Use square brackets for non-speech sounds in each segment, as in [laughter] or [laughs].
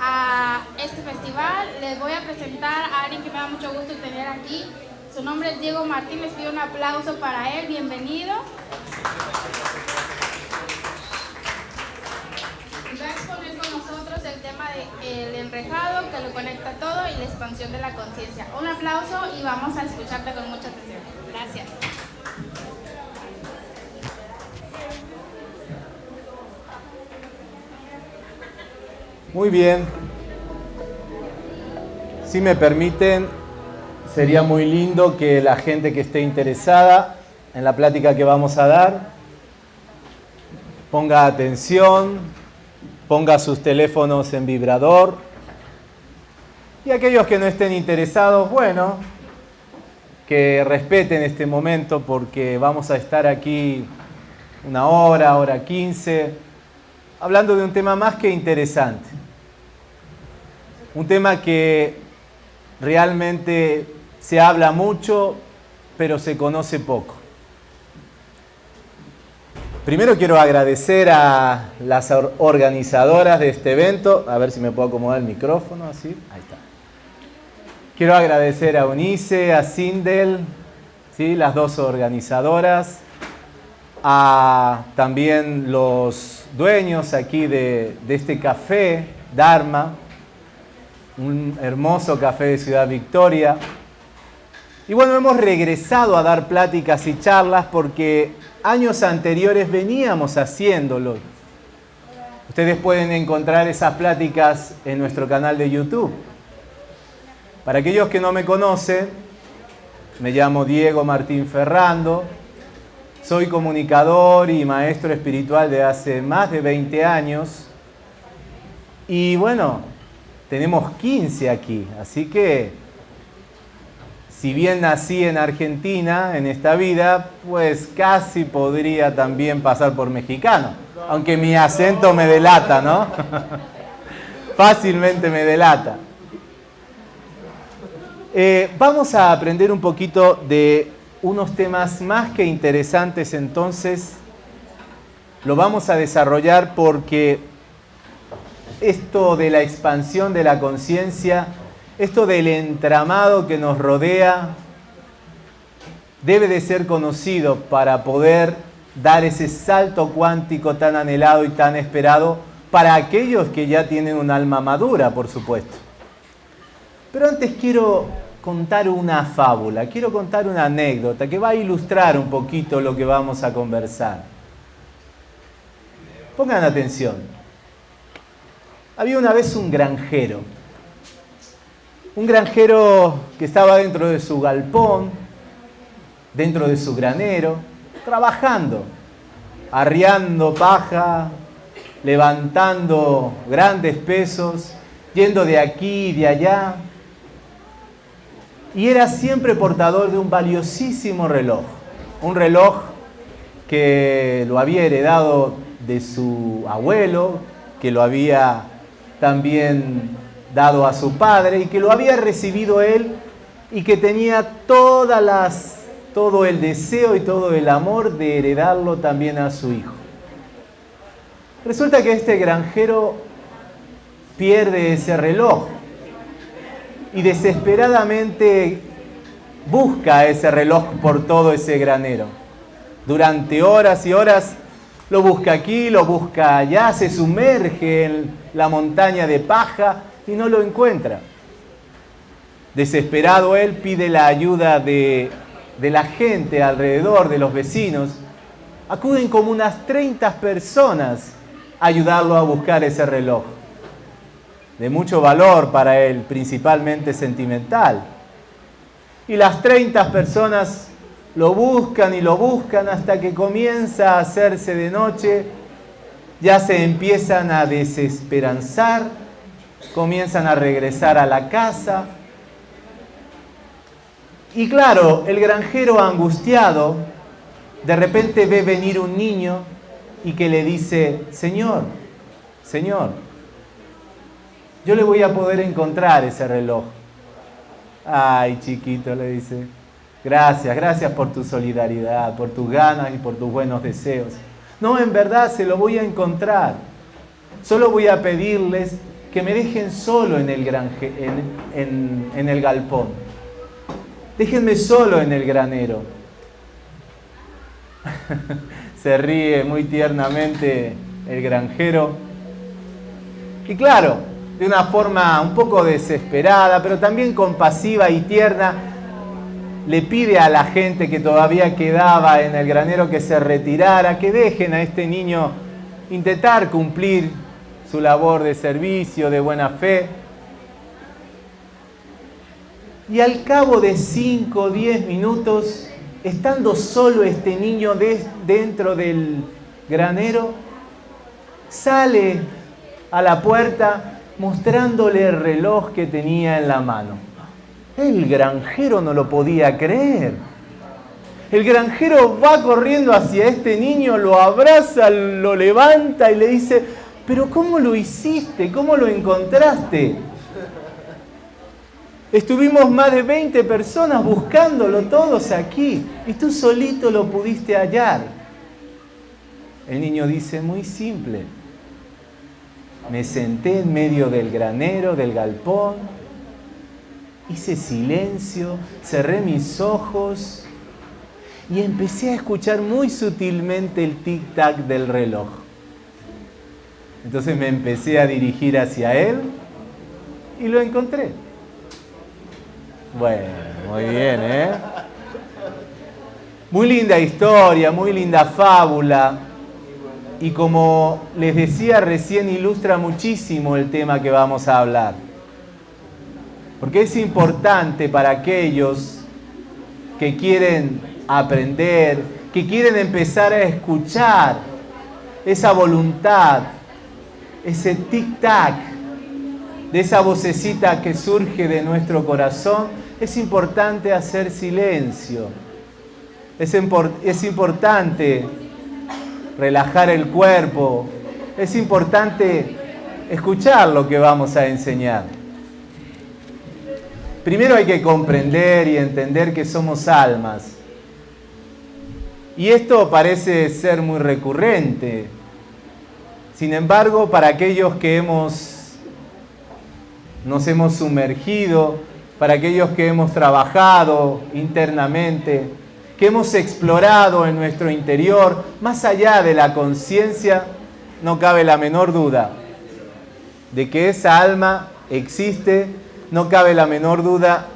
a este festival. Les voy a presentar a alguien que me da mucho gusto tener aquí. Su nombre es Diego Martín, les pido un aplauso para él, bienvenido. Va a exponer con nosotros el tema del enrejado que lo conecta todo y la expansión de la conciencia. Un aplauso y vamos a escucharte con mucha atención. Gracias. Muy bien. Si me permiten, sería muy lindo que la gente que esté interesada en la plática que vamos a dar ponga atención, ponga sus teléfonos en vibrador. Y aquellos que no estén interesados, bueno, que respeten este momento porque vamos a estar aquí una hora, hora quince, hablando de un tema más que interesante. Un tema que realmente se habla mucho, pero se conoce poco. Primero quiero agradecer a las organizadoras de este evento. A ver si me puedo acomodar el micrófono, así. Ahí está. Quiero agradecer a Unice, a Sindel, ¿sí? las dos organizadoras, a también los dueños aquí de, de este café, Dharma, un hermoso café de Ciudad Victoria. Y bueno, hemos regresado a dar pláticas y charlas porque años anteriores veníamos haciéndolo. Ustedes pueden encontrar esas pláticas en nuestro canal de YouTube. Para aquellos que no me conocen, me llamo Diego Martín Ferrando, soy comunicador y maestro espiritual de hace más de 20 años. Y bueno, tenemos 15 aquí, así que si bien nací en Argentina en esta vida, pues casi podría también pasar por mexicano, aunque mi acento me delata, ¿no? [laughs] Fácilmente me delata. Eh, vamos a aprender un poquito de unos temas más que interesantes entonces. Lo vamos a desarrollar porque esto de la expansión de la conciencia, esto del entramado que nos rodea, debe de ser conocido para poder dar ese salto cuántico tan anhelado y tan esperado para aquellos que ya tienen un alma madura, por supuesto. Pero antes quiero contar una fábula, quiero contar una anécdota que va a ilustrar un poquito lo que vamos a conversar. Pongan atención. Había una vez un granjero, un granjero que estaba dentro de su galpón, dentro de su granero, trabajando, arriando paja, levantando grandes pesos, yendo de aquí y de allá. Y era siempre portador de un valiosísimo reloj, un reloj que lo había heredado de su abuelo, que lo había también dado a su padre y que lo había recibido él y que tenía todas las, todo el deseo y todo el amor de heredarlo también a su hijo. Resulta que este granjero pierde ese reloj y desesperadamente busca ese reloj por todo ese granero. Durante horas y horas lo busca aquí, lo busca allá, se sumerge en la montaña de paja y no lo encuentra. Desesperado él pide la ayuda de, la gente alrededor, de los vecinos. Acuden como unas 30 personas a ayudarlo a buscar ese reloj. De mucho valor para él, principalmente sentimental. Y las 30 personas lo buscan y lo buscan hasta que comienza a hacerse de noche, ya se empiezan a desesperanzar, comienzan a regresar a la casa. Y claro, el granjero angustiado de repente ve venir un niño y que le dice, Señor, Señor, yo le voy a poder encontrar ese reloj. Ay, chiquito, le dice, Gracias, gracias por tu solidaridad, por tus ganas y por tus buenos deseos. No, en verdad se lo voy a encontrar. Solo voy a pedirles que me dejen solo en el, en el galpón. Déjenme solo en el granero. [laughs] Se ríe muy tiernamente el granjero. Y claro, de una forma un poco desesperada, pero también compasiva y tierna, le pide a la gente que todavía quedaba en el granero que se retirara, que dejen a este niño intentar cumplir su labor de servicio, de buena fe. Y al cabo de 5 o 10 minutos, estando solo este niño dentro del granero, sale a la puerta mostrándole el reloj que tenía en la mano. El granjero no lo podía creer. El granjero va corriendo hacia este niño, lo abraza, lo levanta y le dice, pero ¿cómo lo hiciste? ¿Cómo lo encontraste? Estuvimos más de 20 personas buscándolo todos aquí y tú solito lo pudiste hallar. El niño dice, muy simple. Me senté en medio del granero, del galpón, hice silencio, cerré mis ojos y empecé a escuchar muy sutilmente el tic-tac del reloj. Entonces me empecé a dirigir hacia él y lo encontré. Bueno, muy bien, ¿eh? Muy linda historia, muy linda fábula. Y como les decía recién, ilustra muchísimo el tema que vamos a hablar. Porque es importante para aquellos que quieren aprender, que quieren empezar a escuchar esa voluntad, ese tic-tac de esa vocecita que surge de nuestro corazón, es importante hacer silencio. Es, es importante relajar el cuerpo. Es importante escuchar lo que vamos a enseñar. Primero hay que comprender y entender que somos almas. Y esto parece ser muy recurrente. Sin embargo, para aquellos que hemos, nos hemos sumergido, para aquellos que hemos trabajado internamente, que hemos explorado en nuestro interior, más allá de la conciencia, no cabe la menor duda de que esa alma existe no cabe la menor duda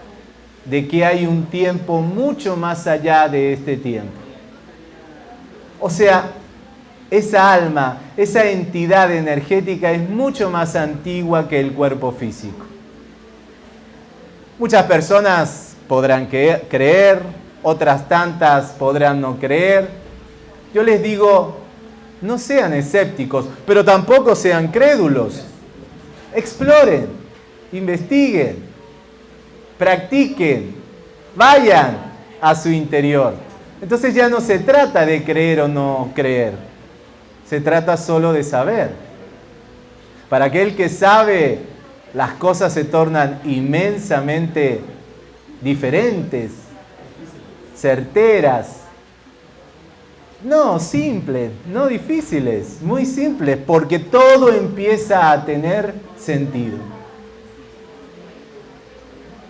de que hay un tiempo mucho más allá de este tiempo. O sea, esa alma, esa entidad energética es mucho más antigua que el cuerpo físico. Muchas personas podrán creer, otras tantas podrán no creer. Yo les digo, no sean escépticos, pero tampoco sean crédulos. Exploren investiguen, practiquen, vayan a su interior. Entonces ya no se trata de creer o no creer, se trata solo de saber. Para aquel que sabe, las cosas se tornan inmensamente diferentes, certeras, no simples, no difíciles, muy simples, porque todo empieza a tener sentido.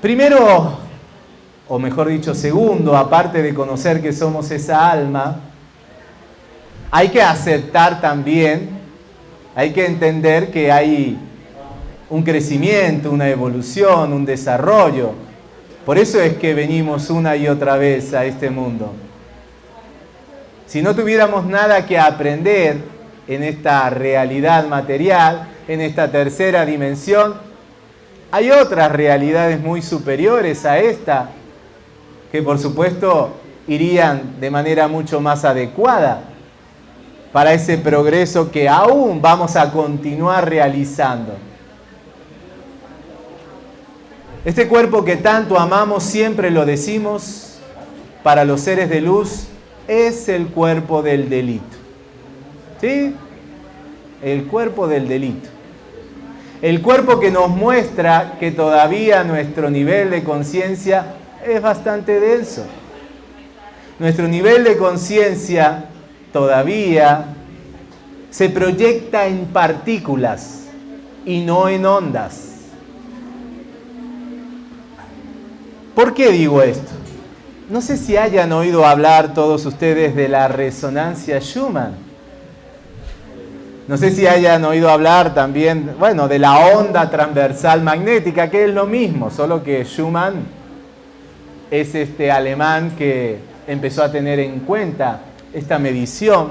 Primero, o mejor dicho, segundo, aparte de conocer que somos esa alma, hay que aceptar también, hay que entender que hay un crecimiento, una evolución, un desarrollo. Por eso es que venimos una y otra vez a este mundo. Si no tuviéramos nada que aprender en esta realidad material, en esta tercera dimensión, hay otras realidades muy superiores a esta que por supuesto irían de manera mucho más adecuada para ese progreso que aún vamos a continuar realizando. Este cuerpo que tanto amamos, siempre lo decimos, para los seres de luz, es el cuerpo del delito. ¿Sí? El cuerpo del delito. El cuerpo que nos muestra que todavía nuestro nivel de conciencia es bastante denso. Nuestro nivel de conciencia todavía se proyecta en partículas. y no en ondas. ¿Por qué digo esto? No sé si hayan oído hablar todos ustedes de la resonancia Schumann. No sé si hayan oído hablar también, bueno, de la onda transversal magnética, que es lo mismo, solo que Schumann es este alemán que empezó a tener en cuenta esta medición.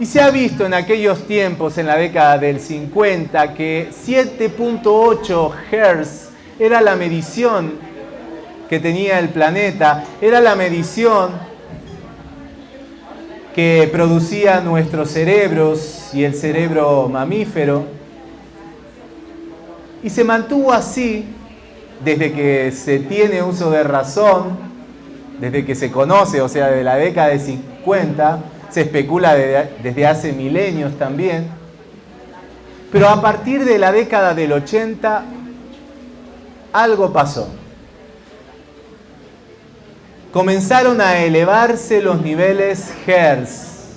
Y se ha visto en aquellos tiempos, en la década del 50, que 7.8 Hz era la medición que tenía el planeta, era la medición que producía nuestros cerebros y el cerebro mamífero. Y se mantuvo así desde que se tiene uso de razón, desde que se conoce, o sea, de la década de 50, se especula desde hace milenios también. Pero a partir de la década del 80 algo pasó. Comenzaron a elevarse los niveles Hertz.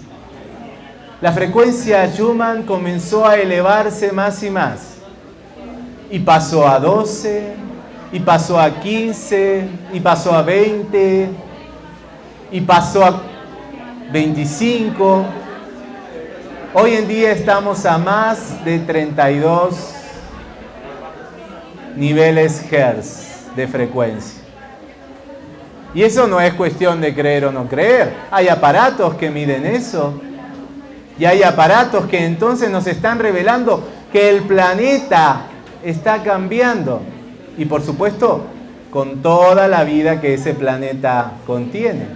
La frecuencia Schumann comenzó a elevarse más y más. Y pasó a 12, y pasó a 15, y pasó a 20, y pasó a 25. Hoy en día estamos a más de 32 niveles Hertz de frecuencia. Y eso no es cuestión de creer o no creer. Hay aparatos que miden eso. Y hay aparatos que entonces nos están revelando que el planeta está cambiando. Y por supuesto, con toda la vida que ese planeta contiene.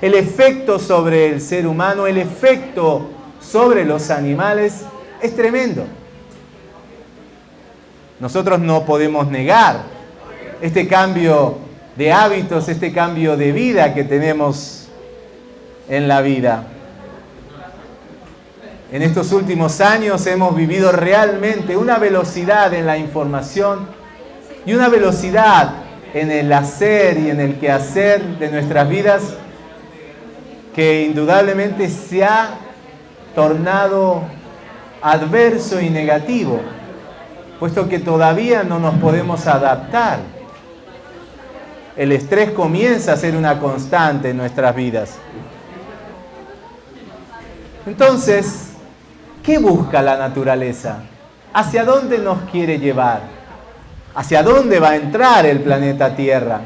El efecto sobre el ser humano, el efecto sobre los animales es tremendo. Nosotros no podemos negar este cambio de hábitos, este cambio de vida que tenemos en la vida. En estos últimos años hemos vivido realmente una velocidad en la información y una velocidad en el hacer y en el quehacer de nuestras vidas que indudablemente se ha tornado adverso y negativo puesto que todavía no nos podemos adaptar. El estrés comienza a ser una constante en nuestras vidas. Entonces, ¿qué busca la naturaleza? ¿Hacia dónde nos quiere llevar? ¿Hacia dónde va a entrar el planeta Tierra?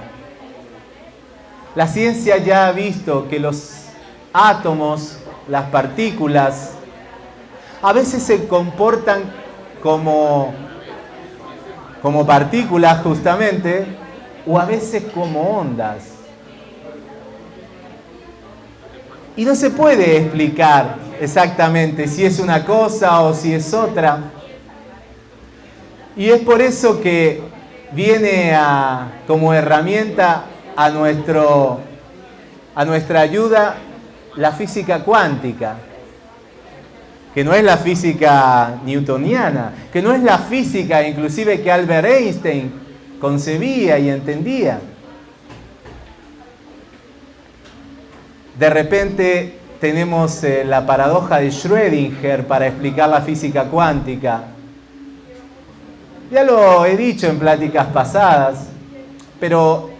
La ciencia ya ha visto que los átomos, las partículas, a veces se comportan como como partículas justamente, o a veces como ondas. Y no se puede explicar exactamente si es una cosa o si es otra. Y es por eso que viene como herramienta a, nuestro, a nuestra ayuda la física cuántica que no es la física newtoniana, que no es la física inclusive que Albert Einstein concebía y entendía. De repente tenemos eh, la paradoja de Schrödinger para explicar la física cuántica. Ya lo he dicho en pláticas pasadas, pero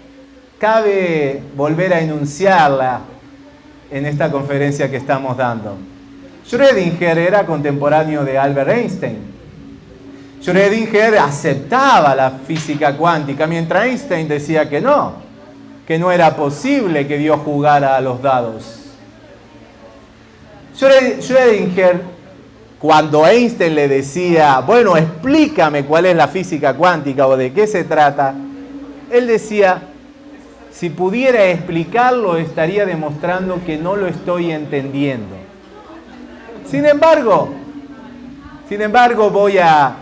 cabe volver a enunciarla en esta conferencia que estamos dando. Schrödinger era contemporáneo de Albert Einstein. Schrödinger aceptaba la física cuántica, mientras Einstein decía que no, que no era posible que Dios jugara a los dados. Schrödinger, cuando Einstein le decía, bueno, explícame cuál es la física cuántica o de qué se trata, él decía, si pudiera explicarlo estaría demostrando que no lo estoy entendiendo. Sin embargo, sin embargo voy a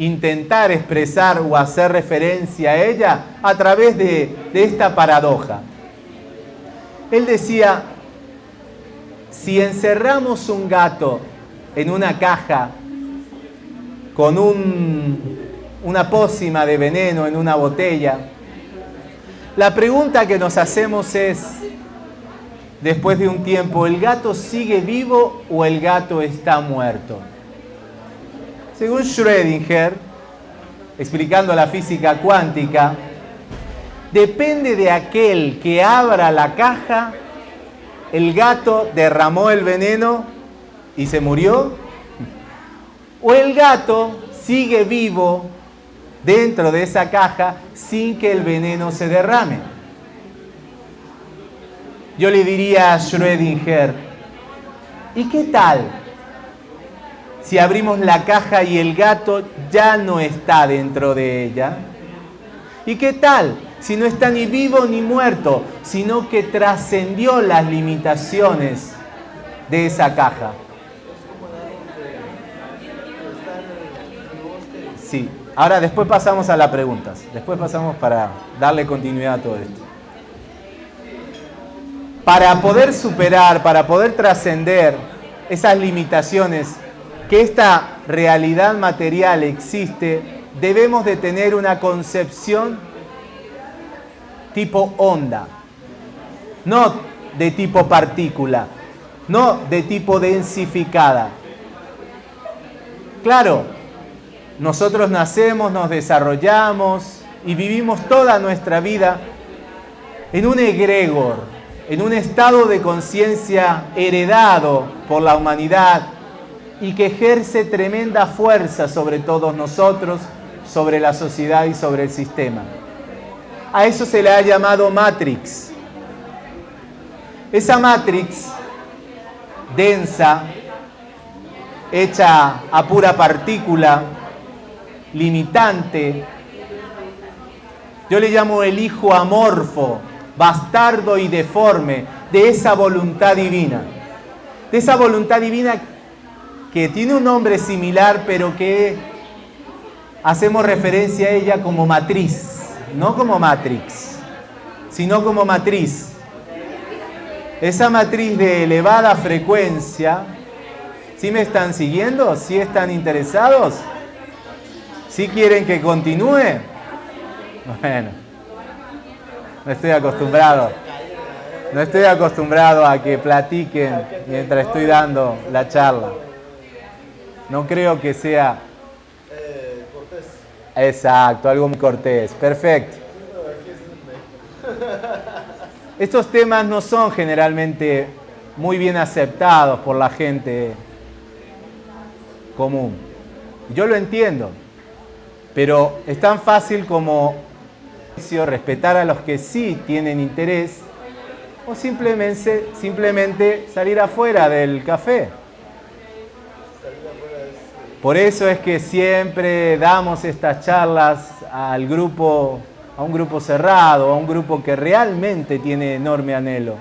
intentar expresar o hacer referencia a ella a través de, esta paradoja. Él decía, si encerramos un gato en una caja con un, una pócima de veneno en una botella, la pregunta que nos hacemos es, después de un tiempo, ¿el gato sigue vivo o el gato está muerto? Según Schrödinger, explicando la física cuántica, depende de aquel que abra la caja, el gato derramó el veneno y se murió, o el gato sigue vivo dentro de esa caja sin que el veneno se derrame. Yo le diría a Schrödinger, ¿y qué tal si abrimos la caja y el gato ya no está dentro de ella? ¿Y qué tal si no está ni vivo ni muerto, sino que trascendió las limitaciones de esa caja? Sí, ahora después pasamos a las preguntas. Después pasamos para darle continuidad a todo esto. Para poder superar, para poder trascender esas limitaciones que esta realidad material existe, debemos de tener una concepción tipo onda, no de tipo partícula, no de tipo densificada. Claro, nosotros nacemos, nos desarrollamos y vivimos toda nuestra vida en un egregor, en un estado de conciencia heredado por la humanidad y que ejerce tremenda fuerza sobre todos nosotros, sobre la sociedad y sobre el sistema. A eso se le ha llamado Matrix. Esa Matrix densa, hecha a pura partícula, limitante. Yo le llamo el hijo amorfo, bastardo y deforme de esa voluntad divina. De esa voluntad divina que tiene un nombre similar, pero que hacemos referencia a ella como matriz, no como matrix, sino como matriz. Esa matriz de elevada frecuencia, ¿sí me están siguiendo? ¿Sí están interesados? ¿Sí quieren que continúe? Bueno, no estoy acostumbrado. No estoy acostumbrado a que platiquen mientras estoy dando la charla. No creo que sea... Exacto, algo muy cortés. Perfecto. Estos temas no son generalmente muy bien aceptados por la gente común. Yo lo entiendo. Pero es tan fácil como respetar a los que sí tienen interés o simplemente, simplemente salir afuera del café. Por eso es que siempre damos estas charlas al grupo, a un grupo cerrado, a un grupo que realmente tiene enorme anhelo.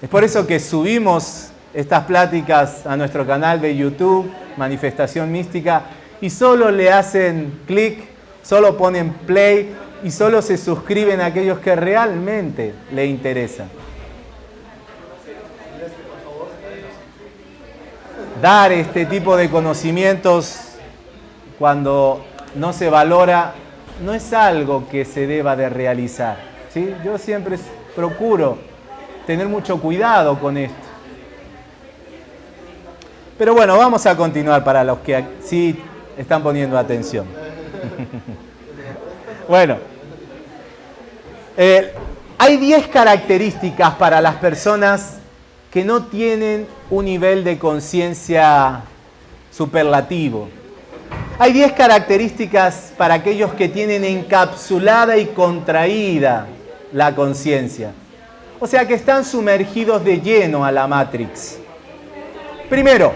Es por eso que subimos estas pláticas a nuestro canal de YouTube, Manifestación Mística, y solo le hacen clic, solo ponen play y solo se suscriben a aquellos que realmente le interesan. Dar este tipo de conocimientos cuando no se valora no es algo que se deba de realizar. ¿sí? Yo siempre procuro tener mucho cuidado con esto. Pero bueno, vamos a continuar para los que sí están poniendo atención. [laughs] bueno, eh, hay 10 características para las personas que no tienen un nivel de conciencia superlativo. Hay 10 características para aquellos que tienen encapsulada y contraída la conciencia. O sea que están sumergidos de lleno a la Matrix. Primero,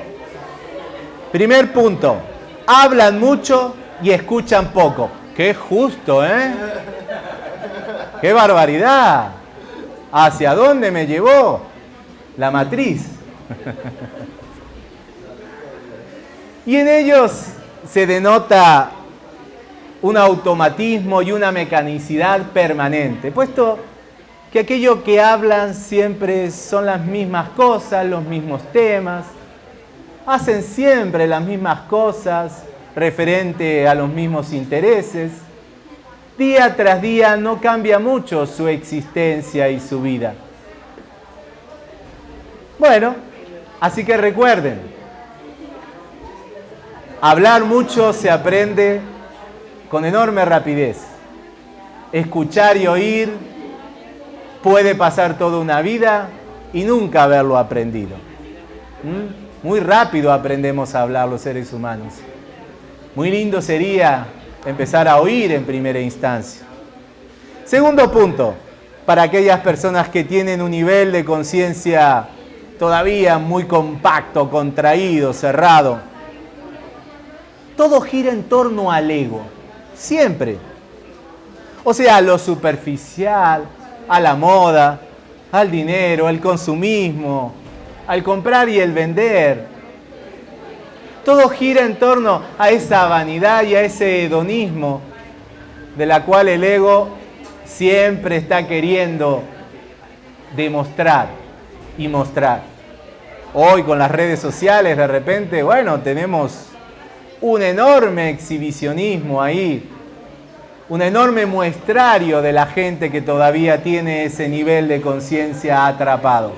primer punto, hablan mucho y escuchan poco. Qué justo, ¿eh? ¡Qué barbaridad! ¿Hacia dónde me llevó la matriz? y en ellos se denota un automatismo y una mecanicidad permanente, puesto que aquello que hablan siempre son las mismas cosas, los mismos temas, hacen siempre las mismas cosas referente a los mismos intereses. Día tras día no cambia mucho su existencia y su vida. Bueno, así que recuerden, hablar mucho se aprende con enorme rapidez. Escuchar y oír puede pasar toda una vida y nunca haberlo aprendido. ¿Mm? Muy rápido aprendemos a hablar los seres humanos. Muy lindo sería empezar a oír en primera instancia. Segundo punto, para aquellas personas que tienen un nivel de conciencia todavía muy compacto, contraído, cerrado. Todo gira en torno al ego, siempre. O sea, lo superficial, a la moda, al dinero, al consumismo, al comprar y el vender. Todo gira en torno a esa vanidad y a ese hedonismo de la cual el ego siempre está queriendo demostrar y mostrar. Hoy con las redes sociales de repente, bueno, tenemos un enorme exhibicionismo ahí, un enorme muestrario de la gente que todavía tiene ese nivel de conciencia atrapado.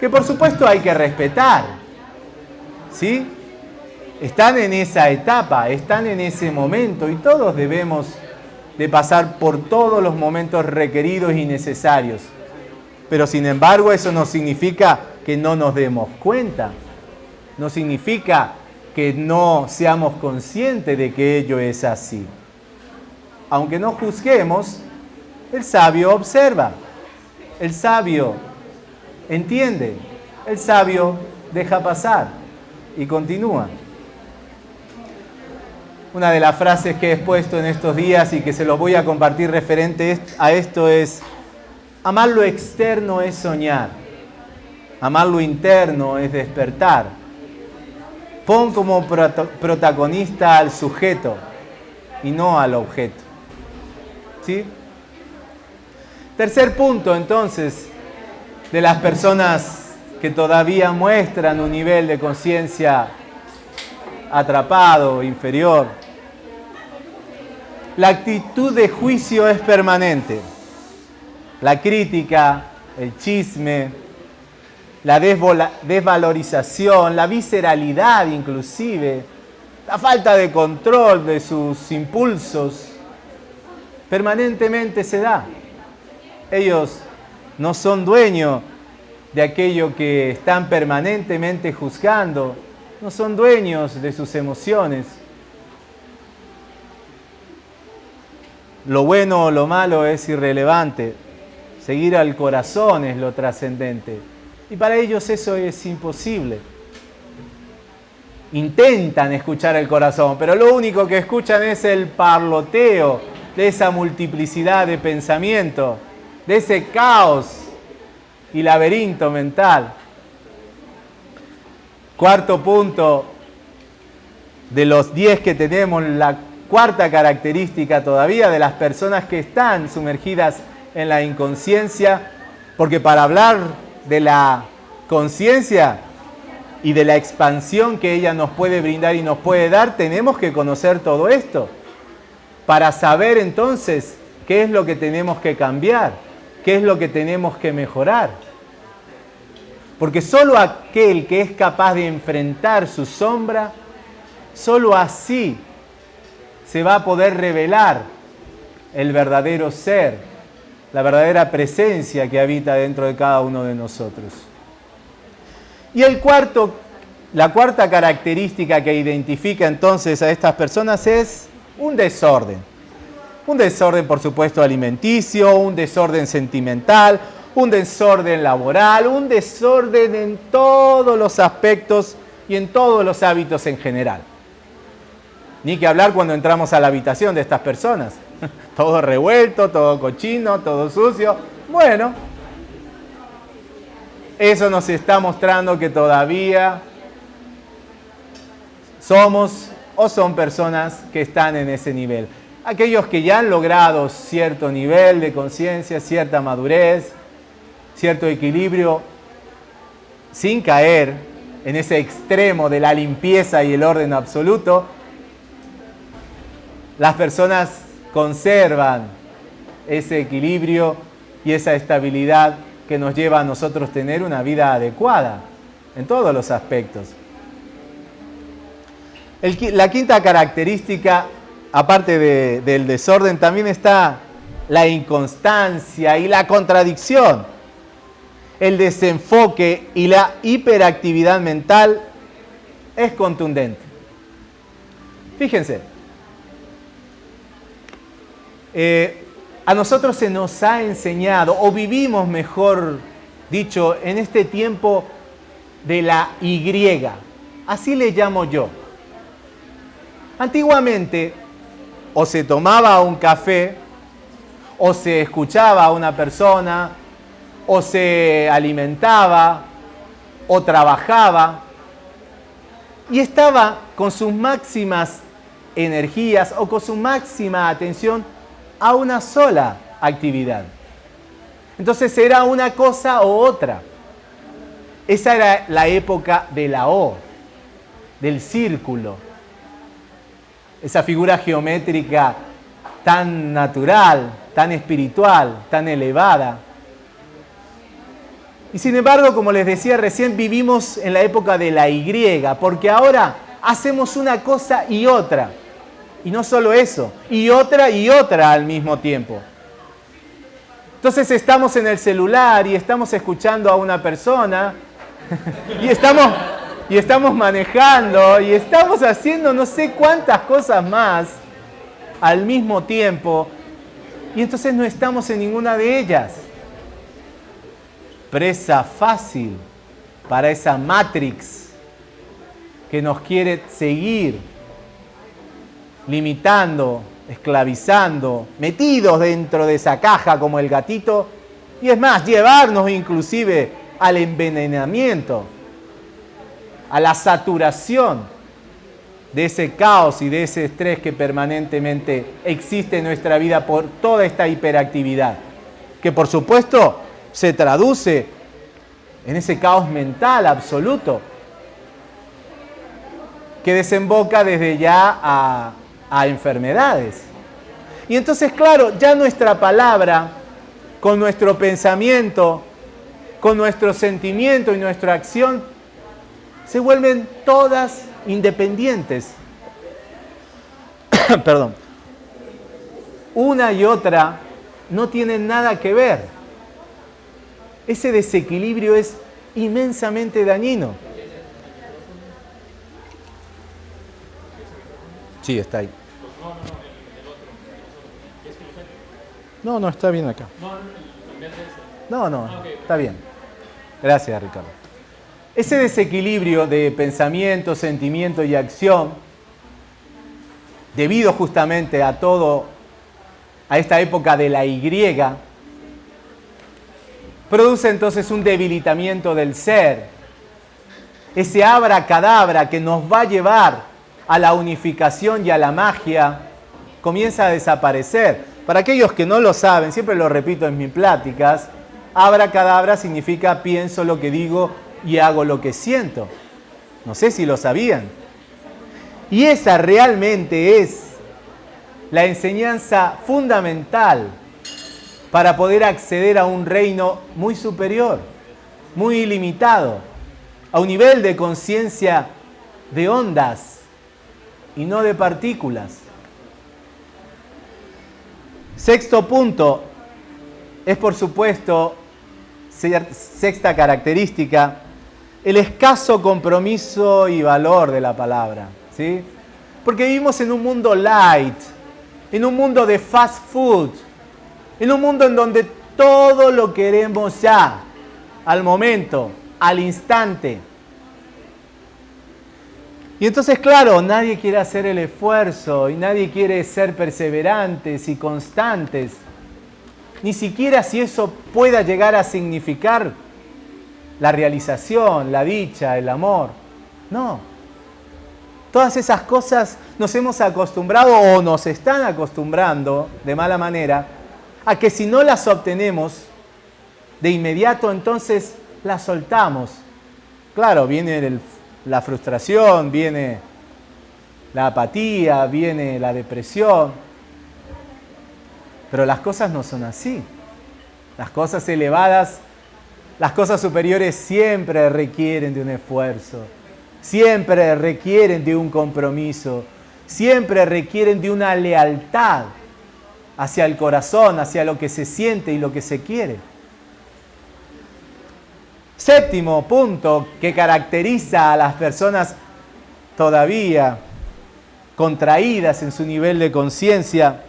Que por supuesto hay que respetar, ¿sí? Están en esa etapa, están en ese momento y todos debemos de pasar por todos los momentos requeridos y necesarios. Pero sin embargo eso no significa que no nos demos cuenta. No significa que no seamos conscientes de que ello es así. Aunque no juzguemos, el sabio observa, el sabio entiende, el sabio deja pasar y continúa. Una de las frases que he expuesto en estos días y que se los voy a compartir referente a esto es, amar lo externo es soñar Amar lo interno es despertar. Pon como protagonista al sujeto y no al objeto. ¿Sí? Tercer punto, entonces, de las personas que todavía muestran un nivel de conciencia atrapado, inferior. La actitud de juicio es permanente. La crítica, el chisme, la desvalorización, la visceralidad inclusive, la falta de control de sus impulsos, permanentemente se da. Ellos no son dueños de aquello que están permanentemente juzgando, no son dueños de sus emociones. Lo bueno o lo malo es irrelevante, seguir al corazón es lo trascendente. Y para ellos eso es imposible. Intentan escuchar el corazón, pero lo único que escuchan es el parloteo de esa multiplicidad de pensamiento, de ese caos y laberinto mental. Cuarto punto de los diez que tenemos, la cuarta característica todavía de las personas que están sumergidas en la inconsciencia, porque para hablar de la conciencia y de la expansión que ella nos puede brindar y nos puede dar, tenemos que conocer todo esto para saber entonces qué es lo que tenemos que cambiar, qué es lo que tenemos que mejorar. Porque solo aquel que es capaz de enfrentar su sombra, solo así se va a poder revelar el verdadero ser la verdadera presencia que habita dentro de cada uno de nosotros. Y el cuarto, la cuarta característica que identifica entonces a estas personas es un desorden. Un desorden, por supuesto, alimenticio, un desorden sentimental, un desorden laboral, un desorden en todos los aspectos y en todos los hábitos en general. Ni que hablar cuando entramos a la habitación de estas personas. [laughs] todo revuelto, todo cochino, todo sucio. Bueno, eso nos está mostrando que todavía somos o son personas que están en ese nivel. Aquellos que ya han logrado cierto nivel de conciencia, cierta madurez, cierto equilibrio, sin caer en ese extremo de la limpieza y el orden absoluto, las personas conservan ese equilibrio y esa estabilidad que nos lleva a nosotros tener una vida adecuada en todos los aspectos. la quinta característica, aparte del desorden, también está la inconstancia y la contradicción, el desenfoque y la hiperactividad mental es contundente. Fíjense, eh, a nosotros se nos ha enseñado, o vivimos mejor dicho, en este tiempo de la Y, así le llamo yo. Antiguamente, o se tomaba un café, o se escuchaba a una persona, o se alimentaba, o trabajaba, y estaba con sus máximas energías o con su máxima atención a una sola actividad. Entonces era una cosa o otra. Esa era la época de la O, del círculo. Esa figura geométrica tan natural, tan espiritual, tan elevada. Y sin embargo, como les decía recién, vivimos en la época de la Y, porque ahora hacemos una cosa y otra. Y no solo eso, y otra y otra al mismo tiempo. Entonces estamos en el celular y estamos escuchando a una persona [laughs] y estamos, y estamos manejando y estamos haciendo no sé cuántas cosas más al mismo tiempo y entonces no estamos en ninguna de ellas. Presa fácil para esa Matrix que nos quiere seguir limitando, esclavizando, metidos dentro de esa caja como el gatito, y es más, llevarnos inclusive al envenenamiento, a la saturación de ese caos y de ese estrés que permanentemente existe en nuestra vida por toda esta hiperactividad, que por supuesto se traduce en ese caos mental absoluto, que desemboca desde ya a a enfermedades. Y entonces, claro, ya nuestra palabra, con nuestro pensamiento, con nuestro sentimiento y nuestra acción, se vuelven todas independientes. [coughs] Perdón. Una y otra no tienen nada que ver. Ese desequilibrio es inmensamente dañino. Sí, está ahí. No, no, está bien acá. No, no, está bien. Gracias, Ricardo. Ese desequilibrio de pensamiento, sentimiento y acción, debido justamente a todo, a esta época de la Y, produce entonces un debilitamiento del ser. Ese abra-cadabra que nos va a llevar a la unificación y a la magia comienza a desaparecer. Para aquellos que no lo saben, siempre lo repito en mis pláticas, abracadabra significa pienso lo que digo y hago lo que siento. No sé si lo sabían. Y esa realmente es la enseñanza fundamental para poder acceder a un reino muy superior, muy ilimitado, a un nivel de conciencia de ondas y no de partículas. Sexto punto es por supuesto, sexta característica, el escaso compromiso y valor de la palabra. ¿sí? Porque vivimos en un mundo light, en un mundo de fast food, en un mundo en donde todo lo queremos ya, al momento, al instante. Y entonces, claro, nadie quiere hacer el esfuerzo y nadie quiere ser perseverantes y constantes, ni siquiera si eso pueda llegar a significar la realización, la dicha, el amor. No. Todas esas cosas nos hemos acostumbrado o nos están acostumbrando de mala manera a que si no las obtenemos de inmediato, entonces las soltamos. Claro, viene el la frustración, viene la apatía, viene la depresión. Pero las cosas no son así. Las cosas elevadas Las cosas superiores siempre requieren de un esfuerzo, siempre requieren de un compromiso, siempre requieren de una lealtad hacia el corazón, hacia lo que se siente y lo que se quiere. Séptimo punto que caracteriza a las personas todavía contraídas en su nivel de conciencia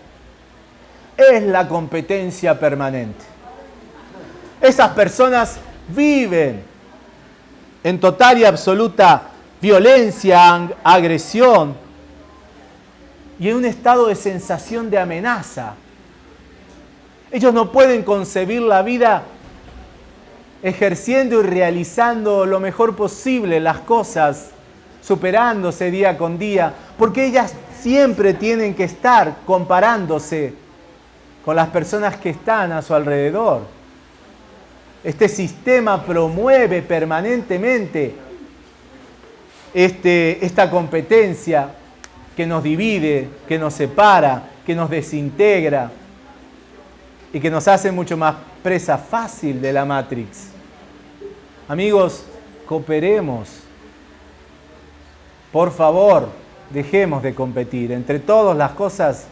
es la competencia permanente. Esas personas viven en total y absoluta violencia, agresión y en un estado de sensación de amenaza. Ellos no pueden concebir la vida ejerciendo y realizando lo mejor posible las cosas, superándose día con día, porque ellas siempre tienen que estar comparándose con las personas que están a su alrededor. Este sistema promueve permanentemente este, esta competencia que nos divide, que nos separa, que nos desintegra y que nos hace mucho más presa fácil de la Matrix. Amigos, cooperemos. Por favor, dejemos de competir. Entre todas las cosas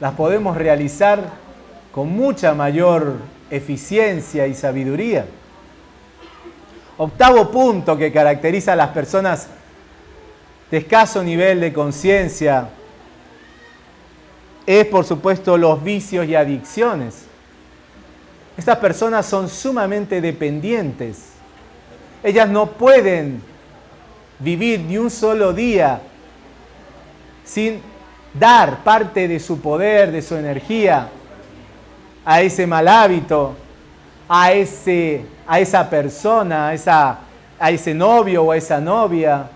las podemos realizar con mucha mayor eficiencia y sabiduría. Octavo punto que caracteriza a las personas de escaso nivel de conciencia es, por supuesto, los vicios y adicciones. Estas personas son sumamente dependientes. Ellas no pueden vivir ni un solo día sin dar parte de su poder, de su energía a ese mal hábito, a, ese, a esa persona, a, esa, a ese novio o a esa novia.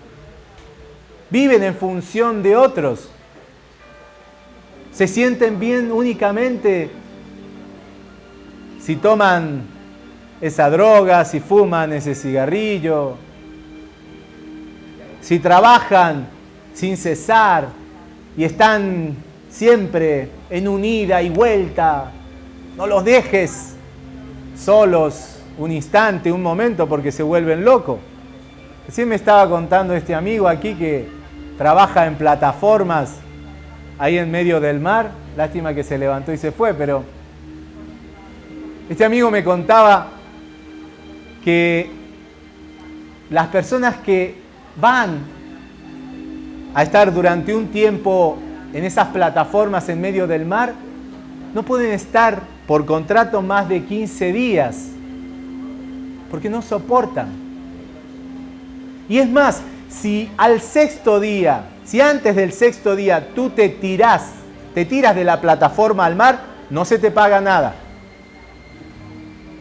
Viven en función de otros. Se sienten bien únicamente si toman esa droga, si fuman ese cigarrillo, si trabajan sin cesar y están siempre en unida y vuelta, no los dejes solos un instante, un momento, porque se vuelven locos. Recién me estaba contando este amigo aquí que trabaja en plataformas ahí en medio del mar. Lástima que se levantó y se fue, pero este amigo me contaba que las personas que van a estar durante un tiempo en esas plataformas en medio del mar, no pueden estar por contrato más de 15 días, porque no soportan. Y es más, si al sexto día, si antes del sexto día tú te tiras, te tiras de la plataforma al mar, no se te paga nada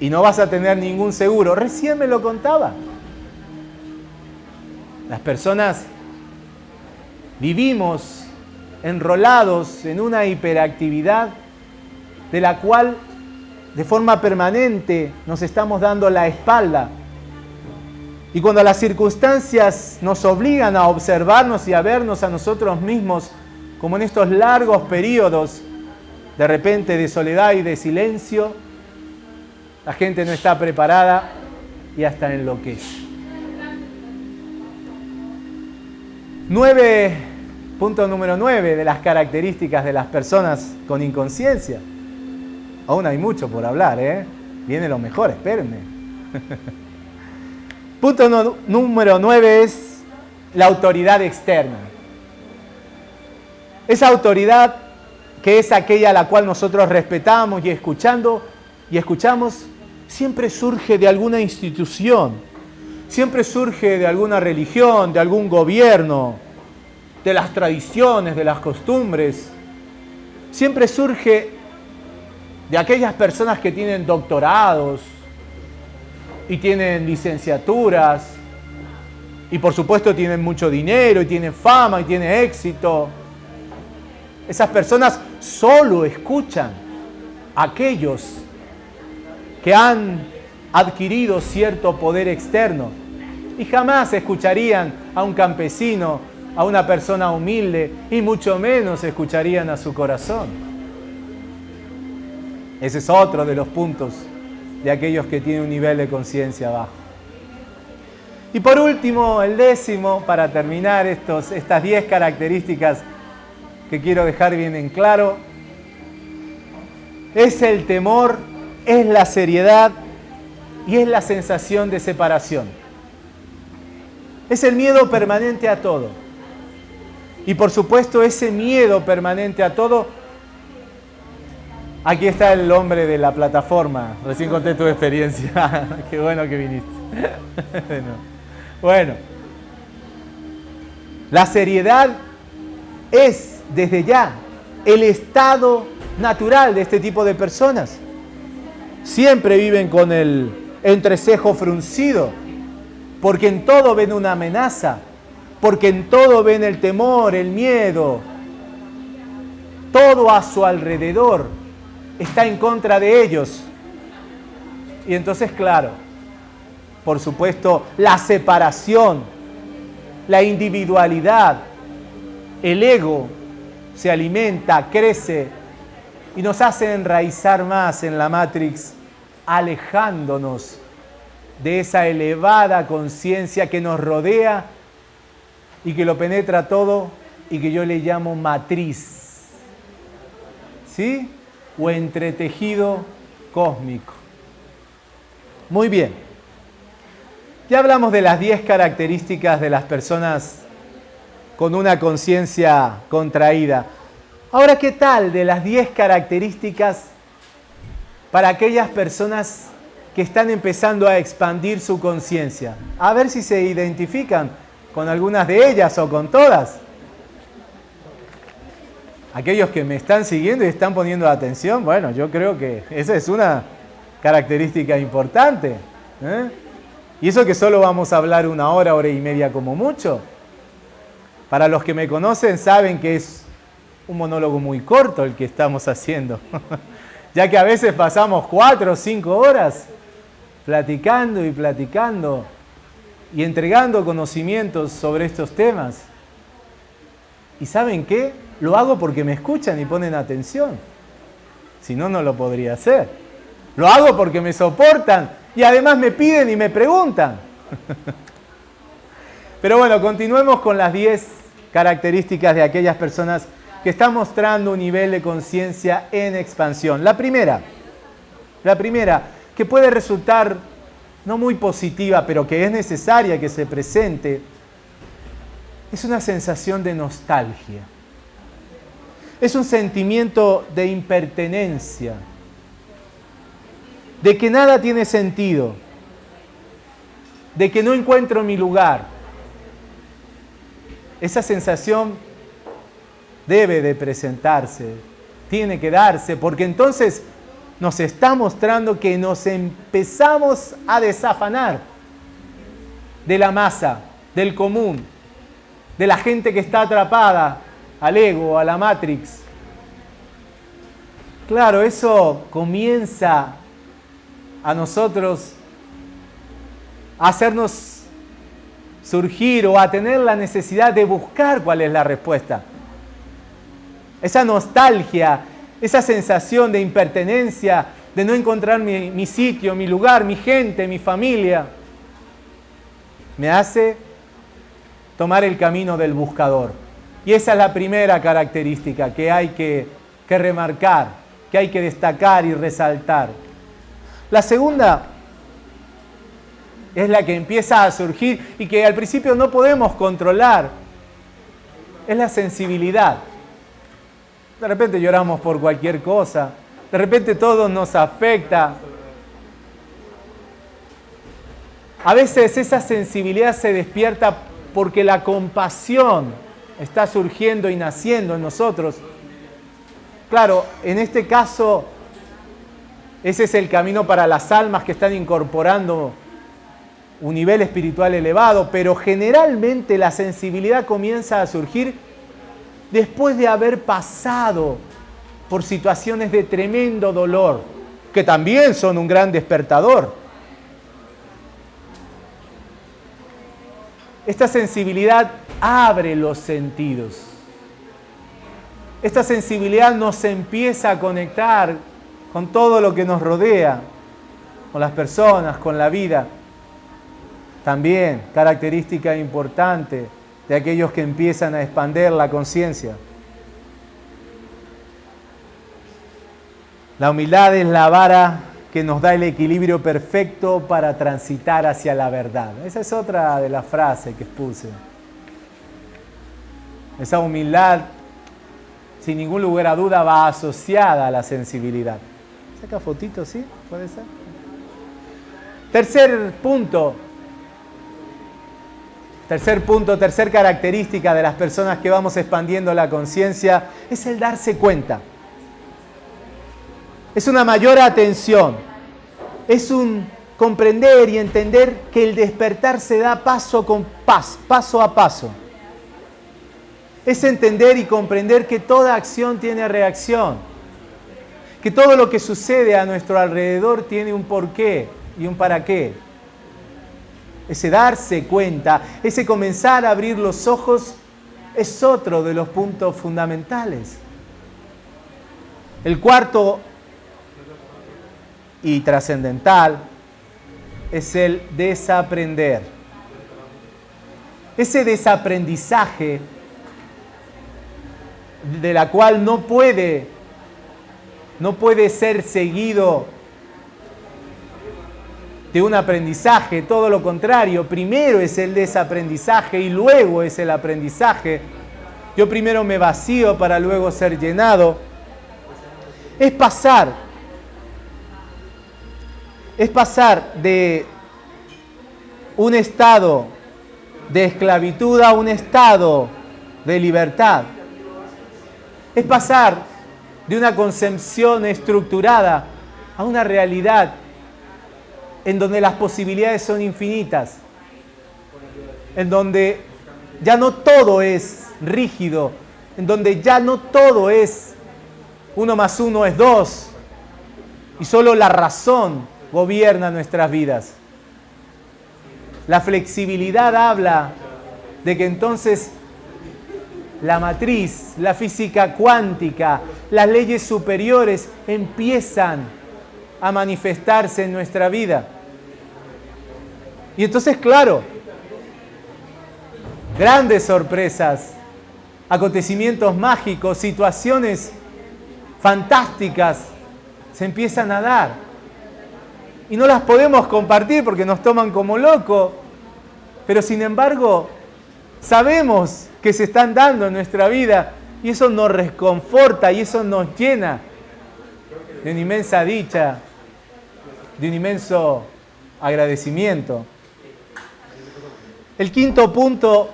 y no vas a tener ningún seguro. Recién me lo contaba. Las personas vivimos enrolados en una hiperactividad de la cual de forma permanente nos estamos dando la espalda. Y cuando las circunstancias nos obligan a observarnos y a vernos a nosotros mismos, como en estos largos periodos de repente de soledad y de silencio, la gente no está preparada y hasta enloquece. Nueve, punto número nueve de las características de las personas con inconsciencia. Aún hay mucho por hablar, ¿eh? Viene lo mejor, espérenme. [laughs] punto número nueve es la autoridad externa. Esa autoridad que es aquella a la cual nosotros respetamos y escuchando y escuchamos siempre surge de alguna institución, siempre surge de alguna religión, de algún gobierno, de las tradiciones, de las costumbres. Siempre surge de aquellas personas que tienen doctorados y tienen licenciaturas y por supuesto tienen mucho dinero y tienen fama y tienen éxito. Esas personas solo escuchan a aquellos que han adquirido cierto poder externo y jamás escucharían a un campesino, a una persona humilde y mucho menos escucharían a su corazón. Ese es otro de los puntos de aquellos que tienen un nivel de conciencia bajo. Y por último, el décimo, para terminar estos, estas 10 características que quiero dejar bien en claro, es el temor, es la seriedad y es la sensación de separación. Es el miedo permanente a todo. Y por supuesto ese miedo permanente a todo Aquí está el hombre de la plataforma. Recién conté tu experiencia. [laughs] Qué bueno que viniste. [laughs] bueno. La seriedad es desde ya el estado natural de este tipo de personas. Siempre viven con el entrecejo fruncido, porque en todo ven una amenaza, porque en todo ven el temor, el miedo, todo a su alrededor está en contra de ellos. Y entonces, claro, por supuesto, la separación, la individualidad, el ego se alimenta, crece y nos hace enraizar más en la Matrix, alejándonos de esa elevada conciencia que nos rodea y que lo penetra todo y que yo le llamo matriz. ¿Sí? o entretejido cósmico. Muy bien. Ya hablamos de las 10 características de las personas con una conciencia contraída. Ahora, ¿qué tal de las 10 características para aquellas personas que están empezando a expandir su conciencia? A ver si se identifican con algunas de ellas o con todas aquellos que me están siguiendo y están poniendo atención, bueno, yo creo que esa es una característica importante. ¿eh? Y eso que solo vamos a hablar una hora, hora y media como mucho. Para los que me conocen saben que es un monólogo muy corto el que estamos haciendo. [laughs] ya que a veces pasamos cuatro o cinco horas platicando y platicando y entregando conocimientos sobre estos temas. ¿Y saben qué? Lo hago porque me escuchan y ponen atención. Si no, no lo podría hacer. Lo hago porque me soportan y además me piden y me preguntan. [laughs] Pero bueno, continuemos con las 10 características de aquellas personas que están mostrando un nivel de conciencia en expansión. La primera, la primera, que puede resultar no muy positiva, pero que es necesaria que se presente, es una sensación de nostalgia es un sentimiento de impertenencia, de que nada tiene sentido, de que no encuentro mi lugar. Esa sensación debe de presentarse, tiene que darse, porque entonces nos está mostrando que nos empezamos a desafanar de la masa, del común, de la gente que está atrapada al ego, a la Matrix. Claro, eso comienza a nosotros a hacernos surgir o a tener la necesidad de buscar cuál es la respuesta. Esa nostalgia, esa sensación de impertenencia, de no encontrar mi, mi sitio, mi lugar, mi gente, mi familia, me hace tomar el camino del buscador. Y esa es la primera característica que hay que, remarcar, que hay que destacar y resaltar. La segunda es la que empieza a surgir y que al principio no podemos controlar. Es la sensibilidad. De repente lloramos por cualquier cosa. De repente todo nos afecta. A veces esa sensibilidad se despierta porque la compasión está surgiendo y naciendo en nosotros. Claro, en este caso, ese es el camino para las almas que están incorporando un nivel espiritual elevado, pero generalmente la sensibilidad comienza a surgir después de haber pasado por situaciones de tremendo dolor, que también son un gran despertador. Esta sensibilidad abre los sentidos. Esta sensibilidad nos empieza a conectar con todo lo que nos rodea. con las personas, con la vida. También característica importante de aquellos que empiezan a expander la conciencia. La humildad es la vara que nos da el equilibrio perfecto para transitar hacia la verdad. Esa es otra de las frases que expuse. Esa humildad, sin ningún lugar a duda, va asociada a la sensibilidad. Saca fotito, ¿sí? ¿Puede ser? Tercer punto. Tercer punto, tercer característica de las personas que vamos expandiendo la conciencia es el darse cuenta. Es una mayor atención. Es un comprender y entender que el despertar se da paso con paso, paso a paso. Es entender y comprender que toda acción tiene reacción. Que todo lo que sucede a nuestro alrededor tiene un porqué y un para qué. Ese darse cuenta, ese comenzar a abrir los ojos es otro de los puntos fundamentales. El cuarto y trascendental es el desaprender. Ese desaprendizaje de la cual no puede no puede ser seguido de un aprendizaje, todo lo contrario, primero es el desaprendizaje y luego es el aprendizaje. Yo primero me vacío para luego ser llenado. Es pasar es pasar de un estado de esclavitud a un estado de libertad. Es pasar de una concepción estructurada a una realidad en donde las posibilidades son infinitas, en donde ya no todo es rígido, en donde ya no todo es uno más uno es dos, y solo la razón gobierna nuestras vidas. La flexibilidad habla de que entonces la matriz, la física cuántica, las leyes superiores empiezan a manifestarse en nuestra vida. Y entonces, claro, grandes sorpresas, acontecimientos mágicos, situaciones fantásticas se empiezan a dar y no las podemos compartir porque nos toman como locos, pero sin embargo sabemos que se están dando en nuestra vida y eso nos reconforta y eso nos llena de una inmensa dicha, de un inmenso agradecimiento. El quinto punto,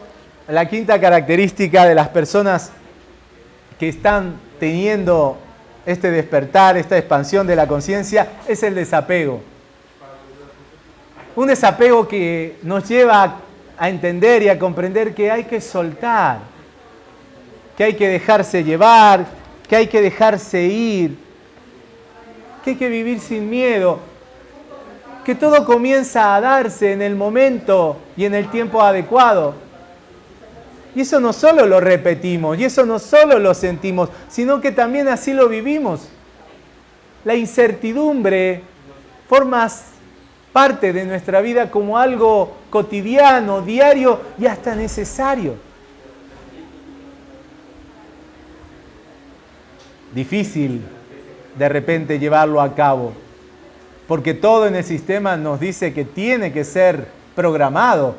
la quinta característica de las personas que están teniendo este despertar, esta expansión de la conciencia, es el desapego. Un desapego que nos lleva a entender y a comprender que hay que soltar, que hay que dejarse llevar, que hay que dejarse ir, que hay que vivir sin miedo, que todo comienza a darse en el momento y en el tiempo adecuado. Y eso no solo lo repetimos, y eso no solo lo sentimos, sino que también así lo vivimos. La incertidumbre formas parte de nuestra vida como algo cotidiano, diario y hasta necesario. Difícil de repente llevarlo a cabo, porque todo en el sistema nos dice que tiene que ser programado,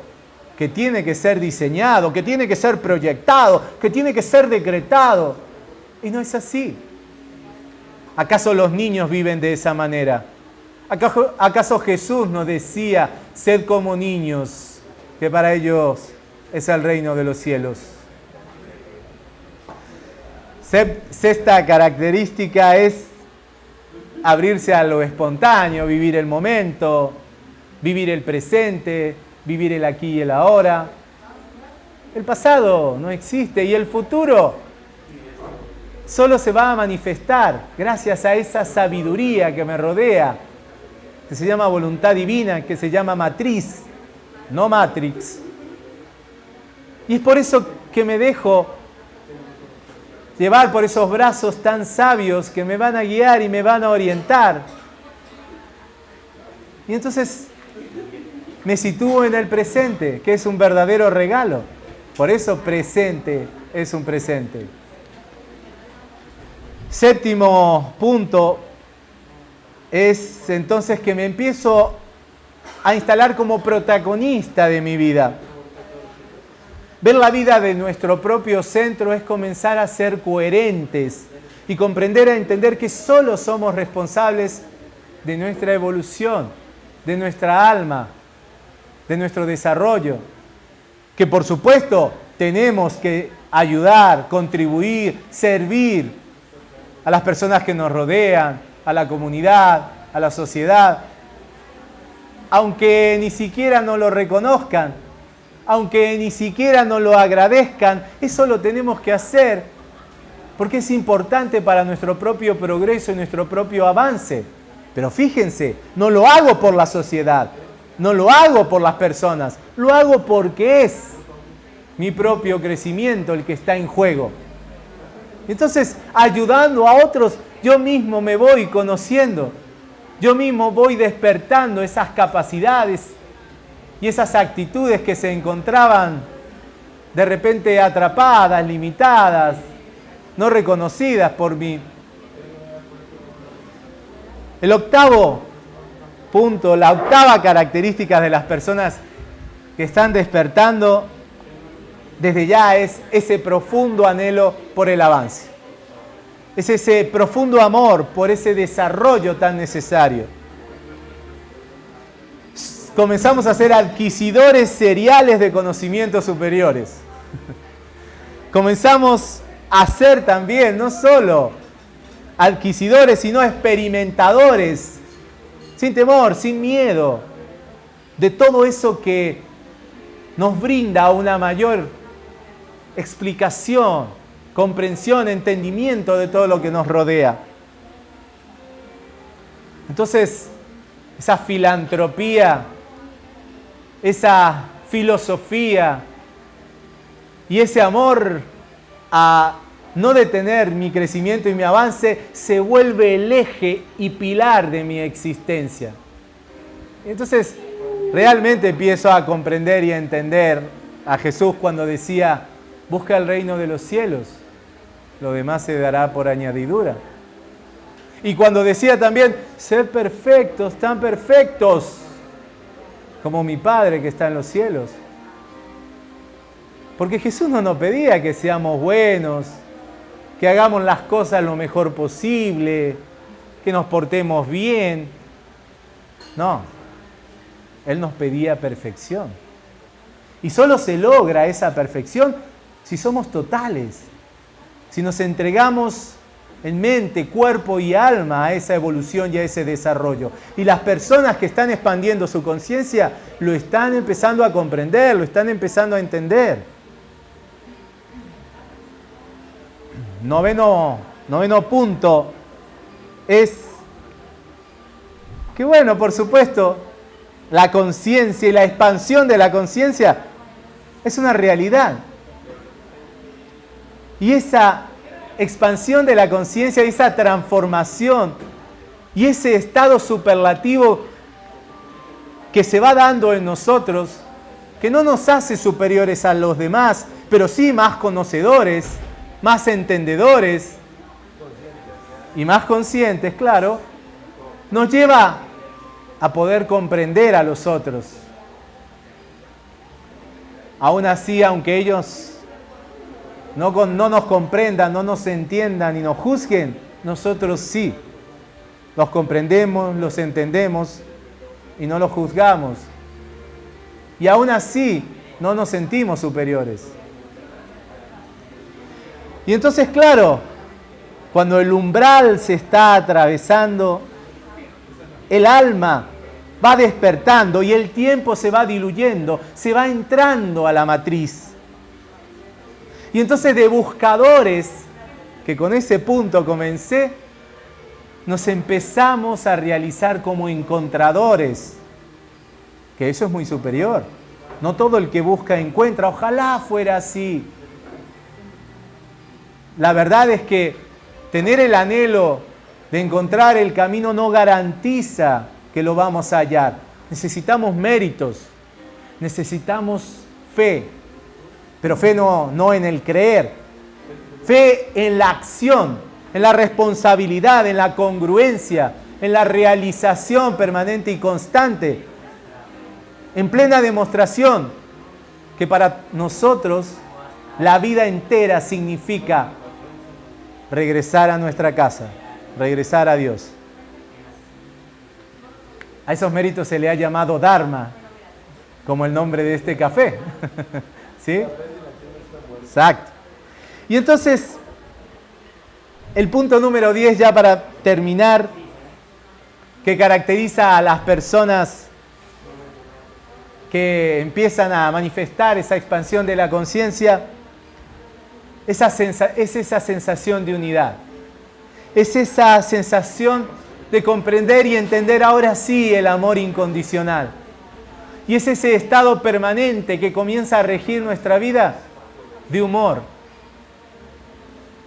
que tiene que ser diseñado, que tiene que ser proyectado, que tiene que ser decretado. Y no es así. ¿Acaso los niños viven de esa manera? ¿Acaso Jesús nos decía, sed como niños, que para ellos es el reino de los cielos? Sexta característica es abrirse a lo espontáneo, vivir el momento, vivir el presente, vivir el aquí y el ahora. El pasado no existe y el futuro solo se va a manifestar gracias a esa sabiduría que me rodea que se llama voluntad divina, que se llama matriz, no matrix. Y es por eso que me dejo llevar por esos brazos tan sabios que me van a guiar y me van a orientar. Y entonces me sitúo en el presente, que es un verdadero regalo. Por eso presente es un presente. Séptimo punto es entonces que me empiezo a instalar como protagonista de mi vida. Ver la vida de nuestro propio centro es comenzar a ser coherentes y comprender a entender que solo somos responsables de nuestra evolución, de nuestra alma, de nuestro desarrollo. Que por supuesto tenemos que ayudar, contribuir, servir a las personas que nos rodean, a la comunidad, a la sociedad, aunque ni siquiera nos lo reconozcan, aunque ni siquiera nos lo agradezcan, eso lo tenemos que hacer porque es importante para nuestro propio progreso y nuestro propio avance. Pero fíjense, no lo hago por la sociedad, no lo hago por las personas, lo hago porque es mi propio crecimiento el que está en juego. Entonces, ayudando a otros, yo mismo me voy conociendo, yo mismo voy despertando esas capacidades, y esas actitudes que se encontraban de repente atrapadas, limitadas, no reconocidas por mí. El octavo punto, la octava característica de las personas que están despertando desde ya es ese profundo anhelo por el avance. Es ese profundo amor por ese desarrollo tan necesario comenzamos a ser adquisidores seriales de conocimientos superiores. comenzamos a ser también, no solo adquisidores, sino experimentadores, sin temor, sin miedo, de todo eso que nos brinda una mayor explicación, comprensión, entendimiento de todo lo que nos rodea. Entonces, esa filantropía esa filosofía y ese amor a no detener mi crecimiento y mi avance se vuelve el eje y pilar de mi existencia. Entonces, realmente empiezo a comprender y a entender a Jesús cuando decía, busca el reino de los cielos, lo demás se dará por añadidura. Y cuando decía también, sed perfectos, tan perfectos como mi Padre que está en los cielos. Porque Jesús no nos pedía que seamos buenos, que hagamos las cosas lo mejor posible, que nos portemos bien. No, Él nos pedía perfección. Y solo se logra esa perfección si somos totales, si nos entregamos en mente, cuerpo y alma a esa evolución y a ese desarrollo. Y las personas que están expandiendo su conciencia lo están empezando a comprender, lo están empezando a entender. Noveno, noveno punto es que bueno, por supuesto, la conciencia y la expansión de la conciencia es una realidad. Y esa expansión de la conciencia, esa transformación y ese estado superlativo que se va dando en nosotros, que no nos hace superiores a los demás, pero sí más conocedores, más entendedores y más conscientes, claro, nos lleva a poder comprender a los otros. Aún así, aunque ellos no, no nos comprendan, no nos entiendan y nos juzguen, nosotros sí. Los comprendemos, los entendemos y no los juzgamos. Y aún así no nos sentimos superiores. Y entonces, claro, cuando el umbral se está atravesando, el alma va despertando y el tiempo se va diluyendo, se va entrando a la matriz. Y entonces de buscadores, que con ese punto comencé, nos empezamos a realizar como encontradores, que eso es muy superior. No todo el que busca encuentra, ojalá fuera así. La verdad es que tener el anhelo de encontrar el camino no garantiza que lo vamos a hallar. Necesitamos méritos, necesitamos fe, pero fe no, en el creer, fe en la acción, en la responsabilidad, en la congruencia, en la realización permanente y constante, en plena demostración que para nosotros la vida entera significa regresar a nuestra casa, regresar a Dios. A esos méritos se le ha llamado Dharma, como el nombre de este café. [laughs] ¿Sí? Exacto. Y entonces, el punto número 10 ya para terminar, que caracteriza a las personas que empiezan a manifestar esa expansión de la conciencia, es esa sensación de unidad, es esa sensación de comprender y entender ahora sí el amor incondicional. Y es ese estado permanente que comienza a regir nuestra vida de humor,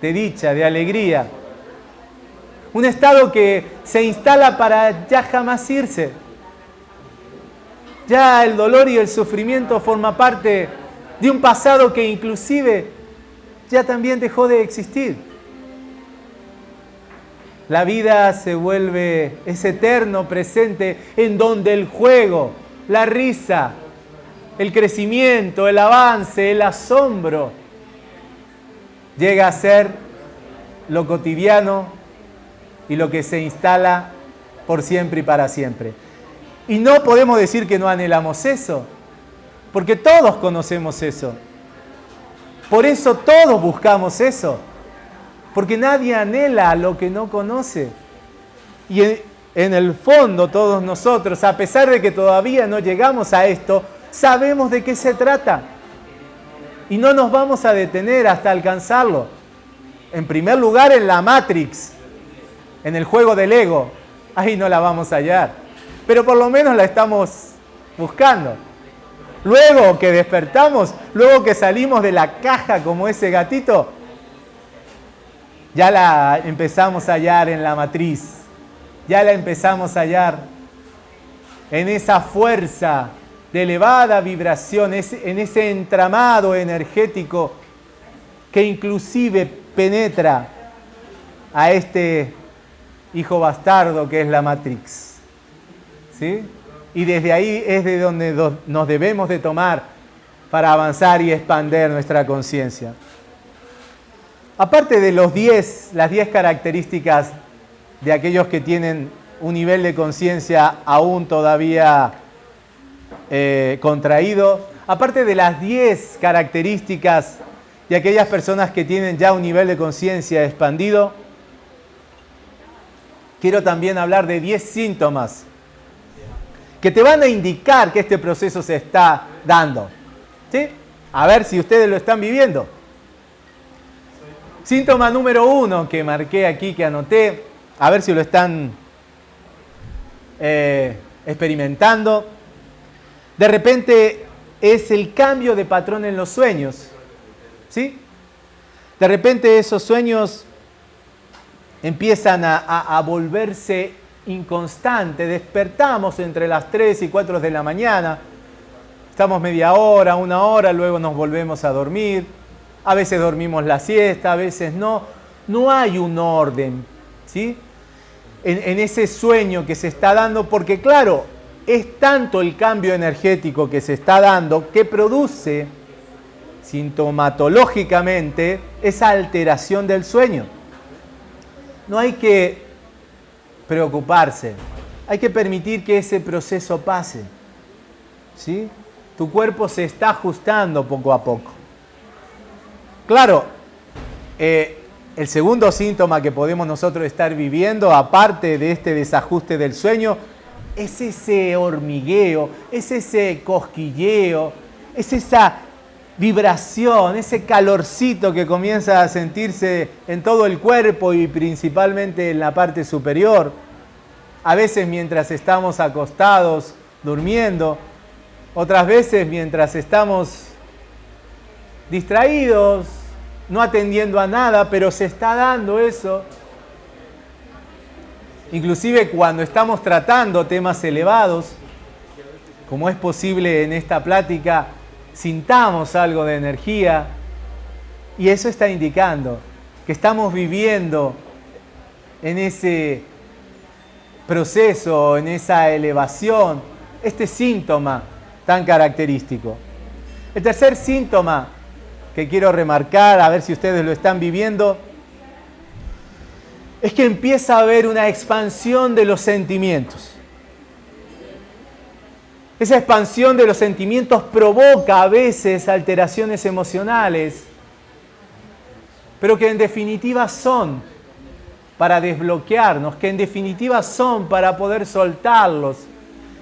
de dicha, de alegría. Un estado que se instala para ya jamás irse. Ya el dolor y el sufrimiento forma parte de un pasado que inclusive ya también dejó de existir. La vida se vuelve ese eterno presente en donde el juego, la risa, el crecimiento, el avance, el asombro, llega a ser lo cotidiano y lo que se instala por siempre y para siempre. Y no podemos decir que no anhelamos eso, porque todos conocemos eso. Por eso todos buscamos eso, porque nadie anhela lo que no conoce. Y en, el fondo todos nosotros, a pesar de que todavía no llegamos a esto, sabemos de qué se trata. Y no nos vamos a detener hasta alcanzarlo. En primer lugar, en la Matrix, en el juego del ego. Ahí no la vamos a hallar. Pero por lo menos la estamos buscando. Luego que despertamos, luego que salimos de la caja como ese gatito, ya la empezamos a hallar en la matriz, ya la empezamos a hallar en esa fuerza de elevada vibración, en ese entramado energético que inclusive penetra a este hijo bastardo que es la Matrix. ¿Sí? y desde ahí es de donde nos debemos de tomar para avanzar y expander nuestra conciencia. Aparte de los 10, las 10 características de aquellos que tienen un nivel de conciencia aún todavía eh, contraído, aparte de las 10 características de aquellas personas que tienen ya un nivel de conciencia expandido, quiero también hablar de 10 síntomas que te van a indicar que este proceso se está dando. ¿Sí? A ver si ustedes lo están viviendo. Síntoma número uno que marqué aquí, que anoté, a ver si lo están eh, experimentando. De repente es el cambio de patrón en los sueños. ¿Sí? De repente esos sueños empiezan a, volverse inconstante, despertamos entre las 3 y 4 de la mañana, estamos media hora, una hora, luego nos volvemos a dormir, a veces dormimos la siesta, a veces no, no hay un orden, ¿sí? En ese sueño que se está dando, porque claro, es tanto el cambio energético que se está dando que produce sintomatológicamente esa alteración del sueño. No hay que preocuparse. Hay que permitir que ese proceso pase. ¿Sí? Tu cuerpo se está ajustando poco a poco. Claro, eh, el segundo síntoma que podemos nosotros estar viviendo, aparte de este desajuste del sueño, es ese hormigueo, es ese cosquilleo, es esa vibración, ese calorcito que comienza a sentirse en todo el cuerpo y principalmente en la parte superior. A veces mientras estamos acostados, durmiendo, otras veces mientras estamos distraídos, no atendiendo a nada, pero se está dando eso. Inclusive cuando estamos tratando temas elevados, como es posible en esta plática, sintamos algo de energía y eso está indicando que estamos viviendo en ese proceso, en esa elevación, este síntoma tan característico. El tercer síntoma que quiero remarcar, a ver si ustedes lo están viviendo, es que empieza a haber una expansión de los sentimientos. Esa expansión de los sentimientos provoca a veces alteraciones emocionales, pero que en definitiva son para desbloquearnos, que en definitiva son para poder soltarlos,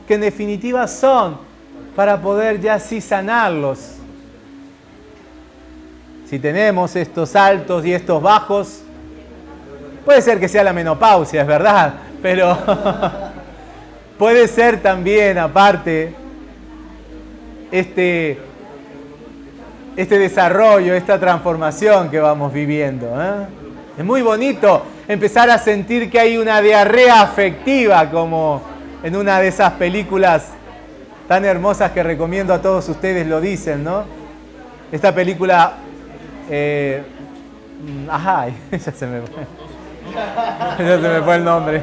que en definitiva son para poder ya sí sanarlos. Si tenemos estos altos y estos bajos, puede ser que sea la menopausia, es verdad, pero [laughs] puede ser también aparte este, este desarrollo, esta transformación que vamos viviendo. ¿eh? Es muy bonito empezar a sentir que hay una diarrea afectiva como en una de esas películas tan hermosas que recomiendo a todos ustedes lo dicen, ¿no? Esta película, eh, mm, ajá, [laughs] ya se me [laughs] ya se me fue el nombre.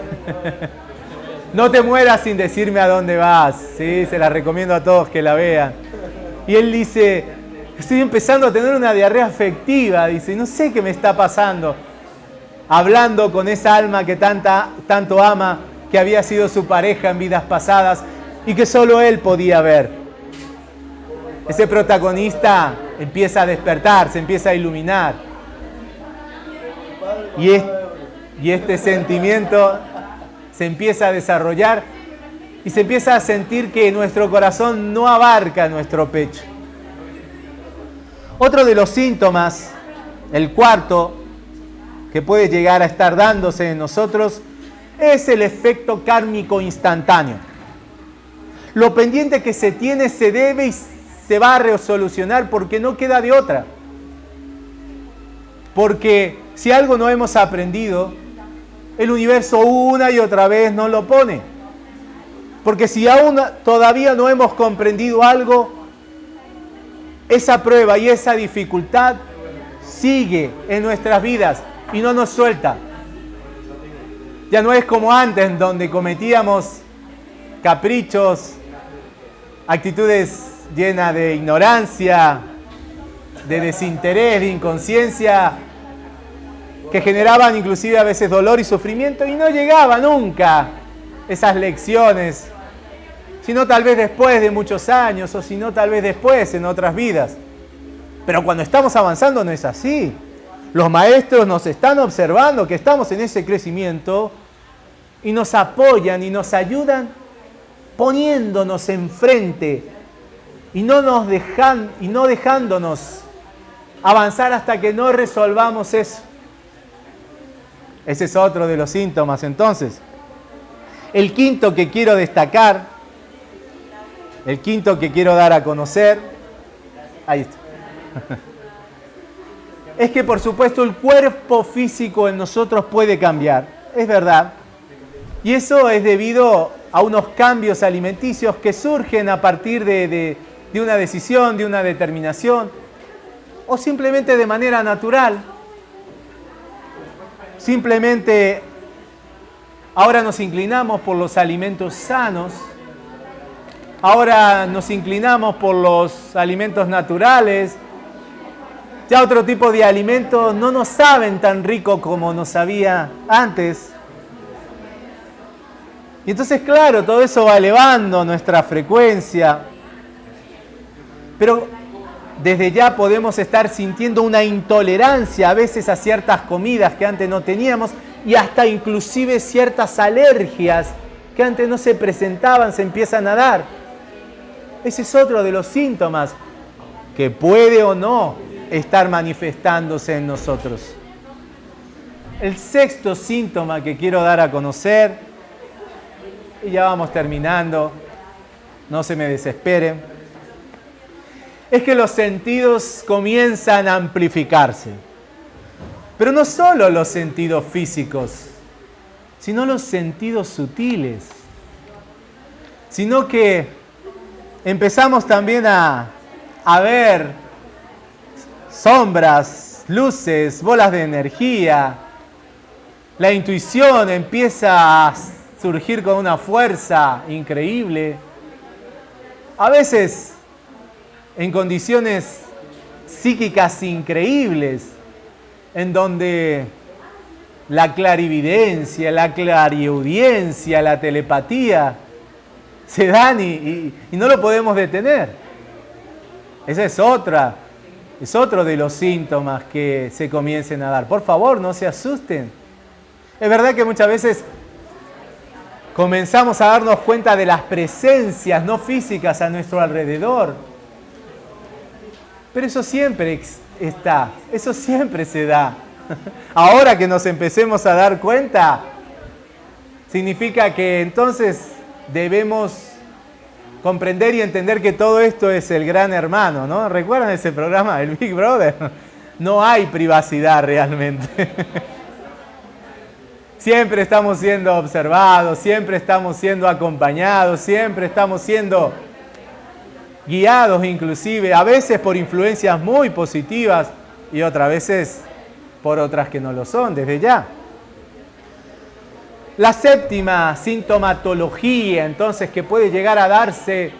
No te mueras sin decirme a dónde vas, ¿sí? Se la recomiendo a todos que la vean. Y él dice, estoy empezando a tener una diarrea afectiva, dice, no sé qué me está pasando. Hablando con esa alma que tanta, tanto ama, que había sido su pareja en vidas pasadas y que solo él podía ver. Ese protagonista empieza a despertar, se empieza a iluminar. Y, y este sentimiento se empieza a desarrollar y se empieza a sentir que nuestro corazón no abarca nuestro pecho. Otro de los síntomas, el cuarto, que puede llegar a estar dándose en nosotros, es el efecto kármico instantáneo. Lo pendiente que se tiene se debe y se va a resolucionar porque no queda de otra. Porque si algo no hemos aprendido, el universo una y otra vez nos lo pone. Porque si aún todavía no hemos comprendido algo, esa prueba y esa dificultad sigue en nuestras vidas y no nos suelta. Ya no es como antes, donde cometíamos caprichos, actitudes llenas de ignorancia, de desinterés, de inconsciencia, que generaban inclusive a veces dolor y sufrimiento y no llegaba nunca esas lecciones, sino tal vez después de muchos años o sino tal vez después en otras vidas. Pero cuando estamos avanzando no es así. Los maestros nos están observando que estamos en ese crecimiento y nos apoyan y nos ayudan poniéndonos enfrente y no nos dejan y no dejándonos avanzar hasta que no resolvamos eso. Ese es otro de los síntomas entonces. El quinto que quiero destacar, el quinto que quiero dar a conocer, ahí está. [laughs] Es que por supuesto el cuerpo físico en nosotros puede cambiar, es verdad. Y eso es debido a unos cambios alimenticios que surgen a partir de, de una decisión, de una determinación, o simplemente de manera natural. Simplemente ahora nos inclinamos por los alimentos sanos, ahora nos inclinamos por los alimentos naturales, ya otro tipo de alimentos no nos saben tan rico como nos sabía antes. Y entonces, claro, todo eso va elevando nuestra frecuencia. Pero desde ya podemos estar sintiendo una intolerancia a veces a ciertas comidas que antes no teníamos y hasta inclusive ciertas alergias que antes no se presentaban, se empiezan a dar. Ese es otro de los síntomas que puede o no estar manifestándose en nosotros. El sexto síntoma que quiero dar a conocer, y ya vamos terminando, no se me desesperen es que los sentidos comienzan a amplificarse. Pero no solo los sentidos físicos, sino los sentidos sutiles, sino que empezamos también a, a ver sombras, luces, bolas de energía, la intuición empieza a surgir con una fuerza increíble, a veces en condiciones psíquicas increíbles, en donde la clarividencia, la clariaudiencia, la telepatía se dan y, no lo podemos detener. Esa es otra, es otro de los síntomas que se comiencen a dar. Por favor, no se asusten. Es verdad que muchas veces comenzamos a darnos cuenta de las presencias no físicas a nuestro alrededor. Pero eso siempre está, eso siempre se da. [laughs] Ahora que nos empecemos a dar cuenta, significa que entonces debemos comprender y entender que todo esto es el gran hermano, ¿no? ¿Recuerdan ese programa, el Big Brother? [laughs] No hay privacidad realmente. [laughs] Siempre estamos siendo observados, siempre estamos siendo acompañados, siempre estamos siendo guiados inclusive, a veces por influencias muy positivas y otras veces por otras que no lo son, desde ya. La séptima sintomatología entonces que puede llegar a darse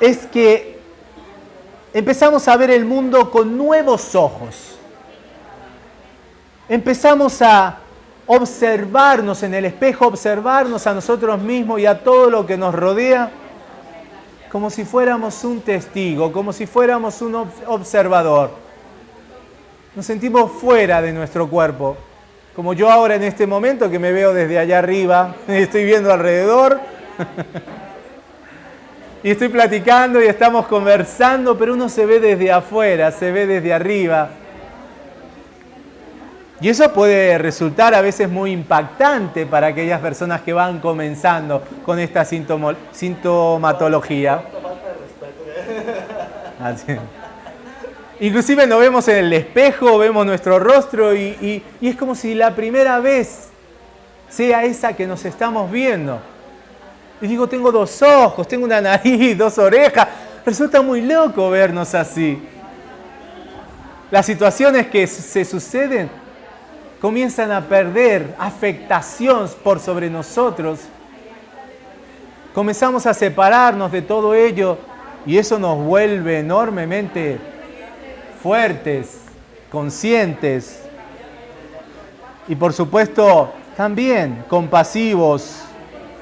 es que empezamos a ver el mundo con nuevos ojos. Empezamos a observarnos en el espejo, observarnos a nosotros mismos y a todo lo que nos rodea como si fuéramos un testigo, como si fuéramos un observador. Nos sentimos fuera de nuestro cuerpo, como yo ahora en este momento que me veo desde allá arriba, [laughs] estoy viendo alrededor [laughs] y estoy platicando y estamos conversando, pero uno se ve desde afuera, se ve desde arriba y eso puede resultar a veces muy impactante para aquellas personas que van comenzando con esta sintomatología. Inclusive nos vemos en el espejo, vemos nuestro rostro y, y es como si la primera vez sea esa que nos estamos viendo. Y digo, tengo dos ojos, tengo una nariz, [laughs] dos orejas. Resulta muy loco vernos así. Las situaciones que se suceden comienzan a perder afectación por sobre nosotros. Comenzamos a separarnos de todo ello y eso nos vuelve enormemente fuertes, conscientes y por supuesto también compasivos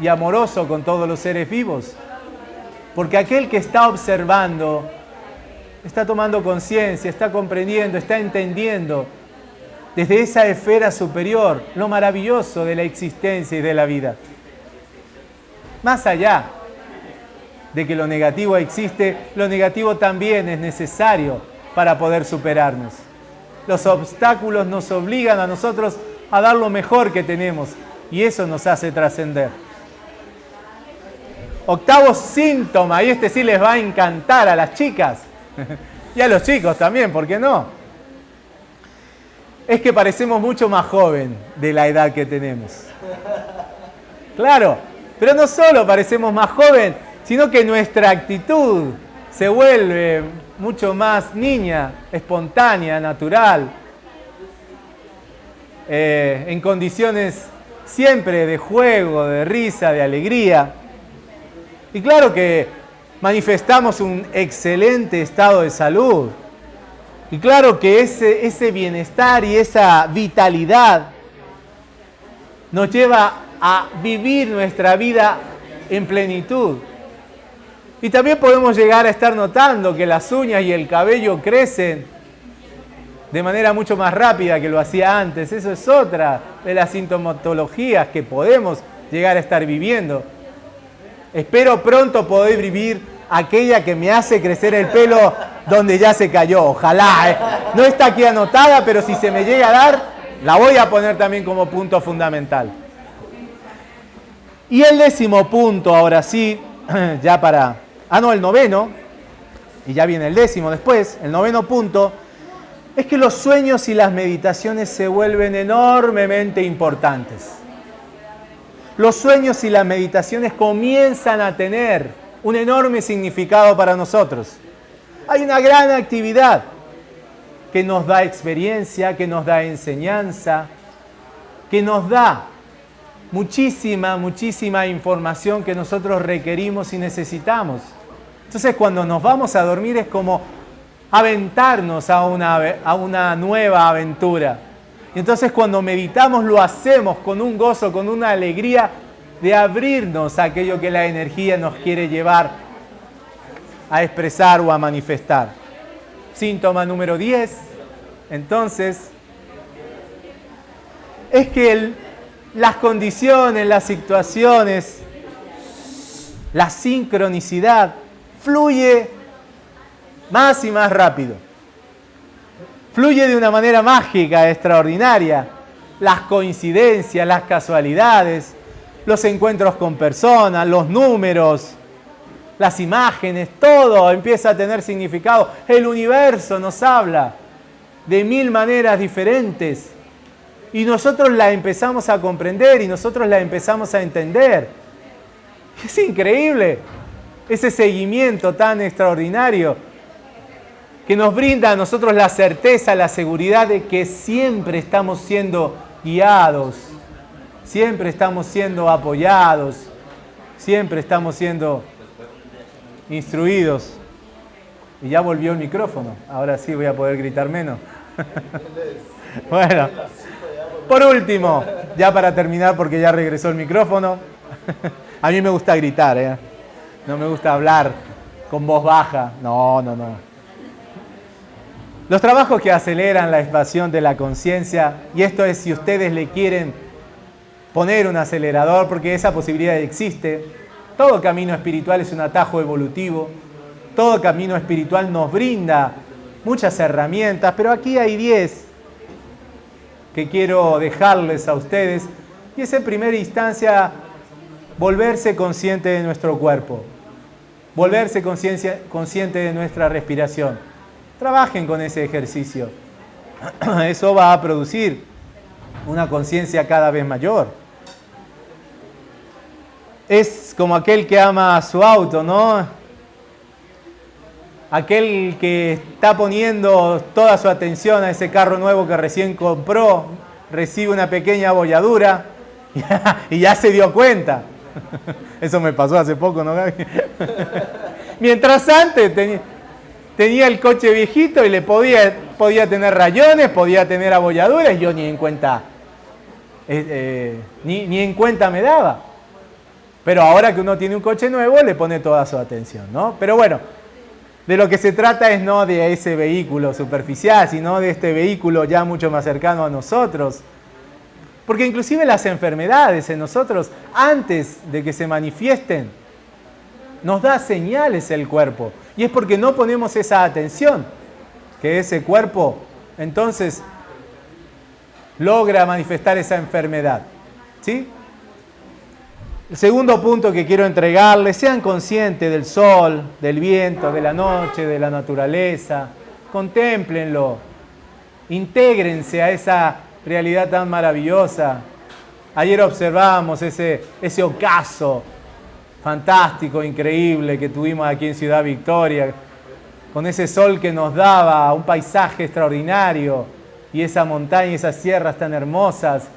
y amorosos con todos los seres vivos. Porque aquel que está observando, está tomando conciencia, está comprendiendo, está entendiendo desde esa esfera superior, lo maravilloso de la existencia y de la vida. Más allá de que lo negativo existe, lo negativo también es necesario para poder superarnos. Los obstáculos nos obligan a nosotros a dar lo mejor que tenemos y eso nos hace trascender. Octavo síntoma, y este sí les va a encantar a las chicas [laughs] y a los chicos también, ¿por qué no? Es que parecemos mucho más joven de la edad que tenemos. Claro, pero no solo parecemos más joven, sino que nuestra actitud se vuelve mucho más niña, espontánea, natural, eh, en condiciones siempre de juego, de risa, de alegría. Y claro que manifestamos un excelente estado de salud, y claro que ese, ese bienestar y esa vitalidad nos lleva a vivir nuestra vida en plenitud. Y también podemos llegar a estar notando que las uñas y el cabello crecen de manera mucho más rápida que lo hacía antes. Eso es otra de las sintomatologías que podemos llegar a estar viviendo. Espero pronto poder vivir aquella que me hace crecer el pelo donde ya se cayó. Ojalá. ¿eh? No está aquí anotada, pero si se me llega a dar, la voy a poner también como punto fundamental. Y el décimo punto, ahora sí, [clears throat] ya para... Ah, no, el noveno, y ya viene el décimo después, el noveno punto, es que los sueños y las meditaciones se vuelven enormemente importantes. Los sueños y las meditaciones comienzan a tener un enorme significado para nosotros. Hay una gran actividad que nos da experiencia, que nos da enseñanza, que nos da muchísima, muchísima información que nosotros requerimos y necesitamos. Entonces cuando nos vamos a dormir es como aventarnos a una, a una nueva aventura. Y entonces cuando meditamos lo hacemos con un gozo, con una alegría de abrirnos a aquello que la energía nos quiere llevar a expresar o a manifestar. Síntoma número 10, entonces, es que las condiciones, las situaciones, la sincronicidad fluye más y más rápido. Fluye de una manera mágica, extraordinaria. Las coincidencias, las casualidades, los encuentros con personas, los números, las imágenes, todo empieza a tener significado. El universo nos habla de mil maneras diferentes y nosotros la empezamos a comprender y nosotros la empezamos a entender. Es increíble ese seguimiento tan extraordinario que nos brinda a nosotros la certeza, la seguridad de que siempre estamos siendo guiados, siempre estamos siendo apoyados, siempre estamos siendo instruidos. Y ya volvió el micrófono, ahora sí voy a poder gritar menos. [laughs] bueno, por último, ya para terminar porque ya regresó el micrófono, [laughs] a mí me gusta gritar, ¿eh? no me gusta hablar con voz baja, no, no, no. Los trabajos que aceleran la expansión de la conciencia, y esto es si ustedes le quieren poner un acelerador, porque esa posibilidad existe, todo camino espiritual es un atajo evolutivo, todo camino espiritual nos brinda muchas herramientas, pero aquí hay 10 que quiero dejarles a ustedes. Y es en primera instancia volverse consciente de nuestro cuerpo, volverse consciente de nuestra respiración. Trabajen con ese ejercicio. [clears throat] Eso va a producir una conciencia cada vez mayor. Es como aquel que ama su auto, ¿no? Aquel que está poniendo toda su atención a ese carro nuevo que recién compró, recibe una pequeña abolladura [laughs] y ya se dio cuenta. [laughs] Eso me pasó hace poco, ¿no? [laughs] Mientras antes tenía el coche viejito y le podía, podía tener rayones, podía tener abolladuras, yo ni en cuenta, eh, eh, ni, en cuenta me daba. Pero ahora que uno tiene un coche nuevo, le pone toda su atención, ¿no? Pero bueno, de lo que se trata es no de ese vehículo superficial, sino de este vehículo ya mucho más cercano a nosotros. Porque inclusive las enfermedades en nosotros, antes de que se manifiesten, nos da señales el cuerpo. Y es porque no ponemos esa atención que ese cuerpo entonces logra manifestar esa enfermedad. ¿Sí? El segundo punto que quiero entregarles, sean conscientes del sol, del viento, de la noche, de la naturaleza, contemplenlo, intégrense a esa realidad tan maravillosa. Ayer observamos ese, ese ocaso fantástico, increíble que tuvimos aquí en Ciudad Victoria, con ese sol que nos daba un paisaje extraordinario y esa montaña y esas sierras tan hermosas.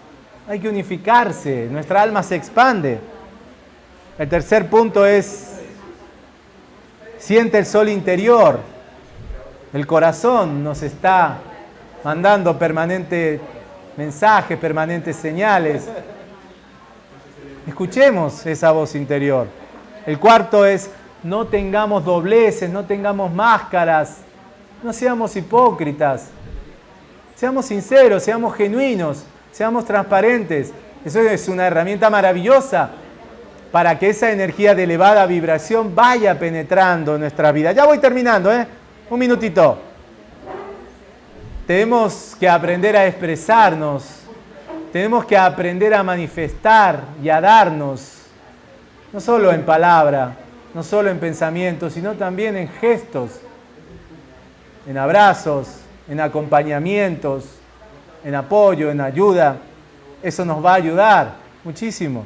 Hay que unificarse, nuestra alma se expande. El tercer punto es, siente el sol interior. El corazón nos está mandando permanentes mensajes, permanentes señales. Escuchemos esa voz interior. El cuarto es, no tengamos dobleces, no tengamos máscaras, no seamos hipócritas. Seamos sinceros, seamos genuinos, seamos transparentes. Eso es una herramienta maravillosa para que esa energía de elevada vibración vaya penetrando en nuestra vida. Ya voy terminando, ¿eh? Un minutito. Tenemos que aprender a expresarnos tenemos que aprender a manifestar y a darnos, no solo en palabra, no solo en pensamientos, sino también en gestos, en abrazos, en acompañamientos, en apoyo, en ayuda. Eso nos va a ayudar muchísimo.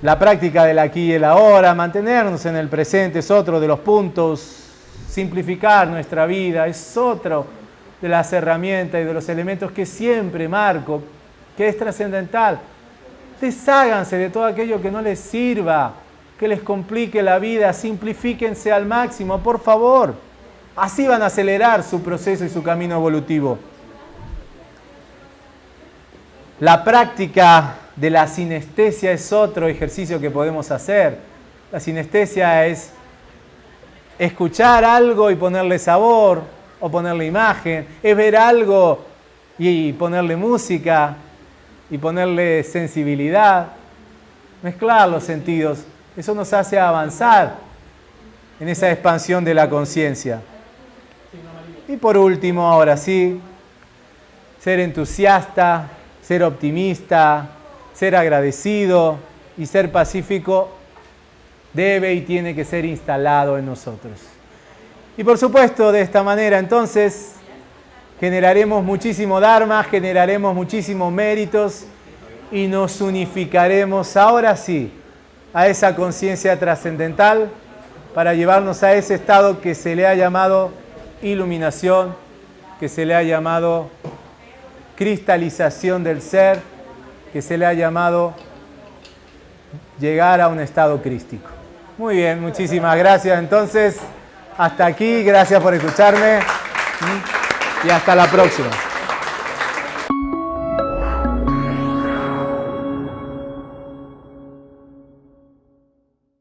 La práctica del aquí y el ahora, mantenernos en el presente es otro de los puntos. Simplificar nuestra vida es otro de las herramientas y de los elementos que siempre marco, que es trascendental. Desháganse de todo aquello que no les sirva, que les complique la vida, simplifíquense al máximo, por favor. Así van a acelerar su proceso y su camino evolutivo. La práctica de la sinestesia es otro ejercicio que podemos hacer. La sinestesia es escuchar algo y ponerle sabor o ponerle imagen, es ver algo y ponerle música y ponerle sensibilidad, mezclar los sentidos. Eso nos hace avanzar en esa expansión de la conciencia. Y por último, ahora sí, ser entusiasta, ser optimista, ser agradecido y ser pacífico debe y tiene que ser instalado en nosotros. Y por supuesto, de esta manera entonces generaremos muchísimo Dharma, generaremos muchísimos méritos y nos unificaremos ahora sí a esa conciencia trascendental para llevarnos a ese estado que se le ha llamado iluminación, que se le ha llamado cristalización del ser, que se le ha llamado llegar a un estado crístico. Muy bien, muchísimas gracias. Entonces, hasta aquí, gracias por escucharme y hasta la próxima.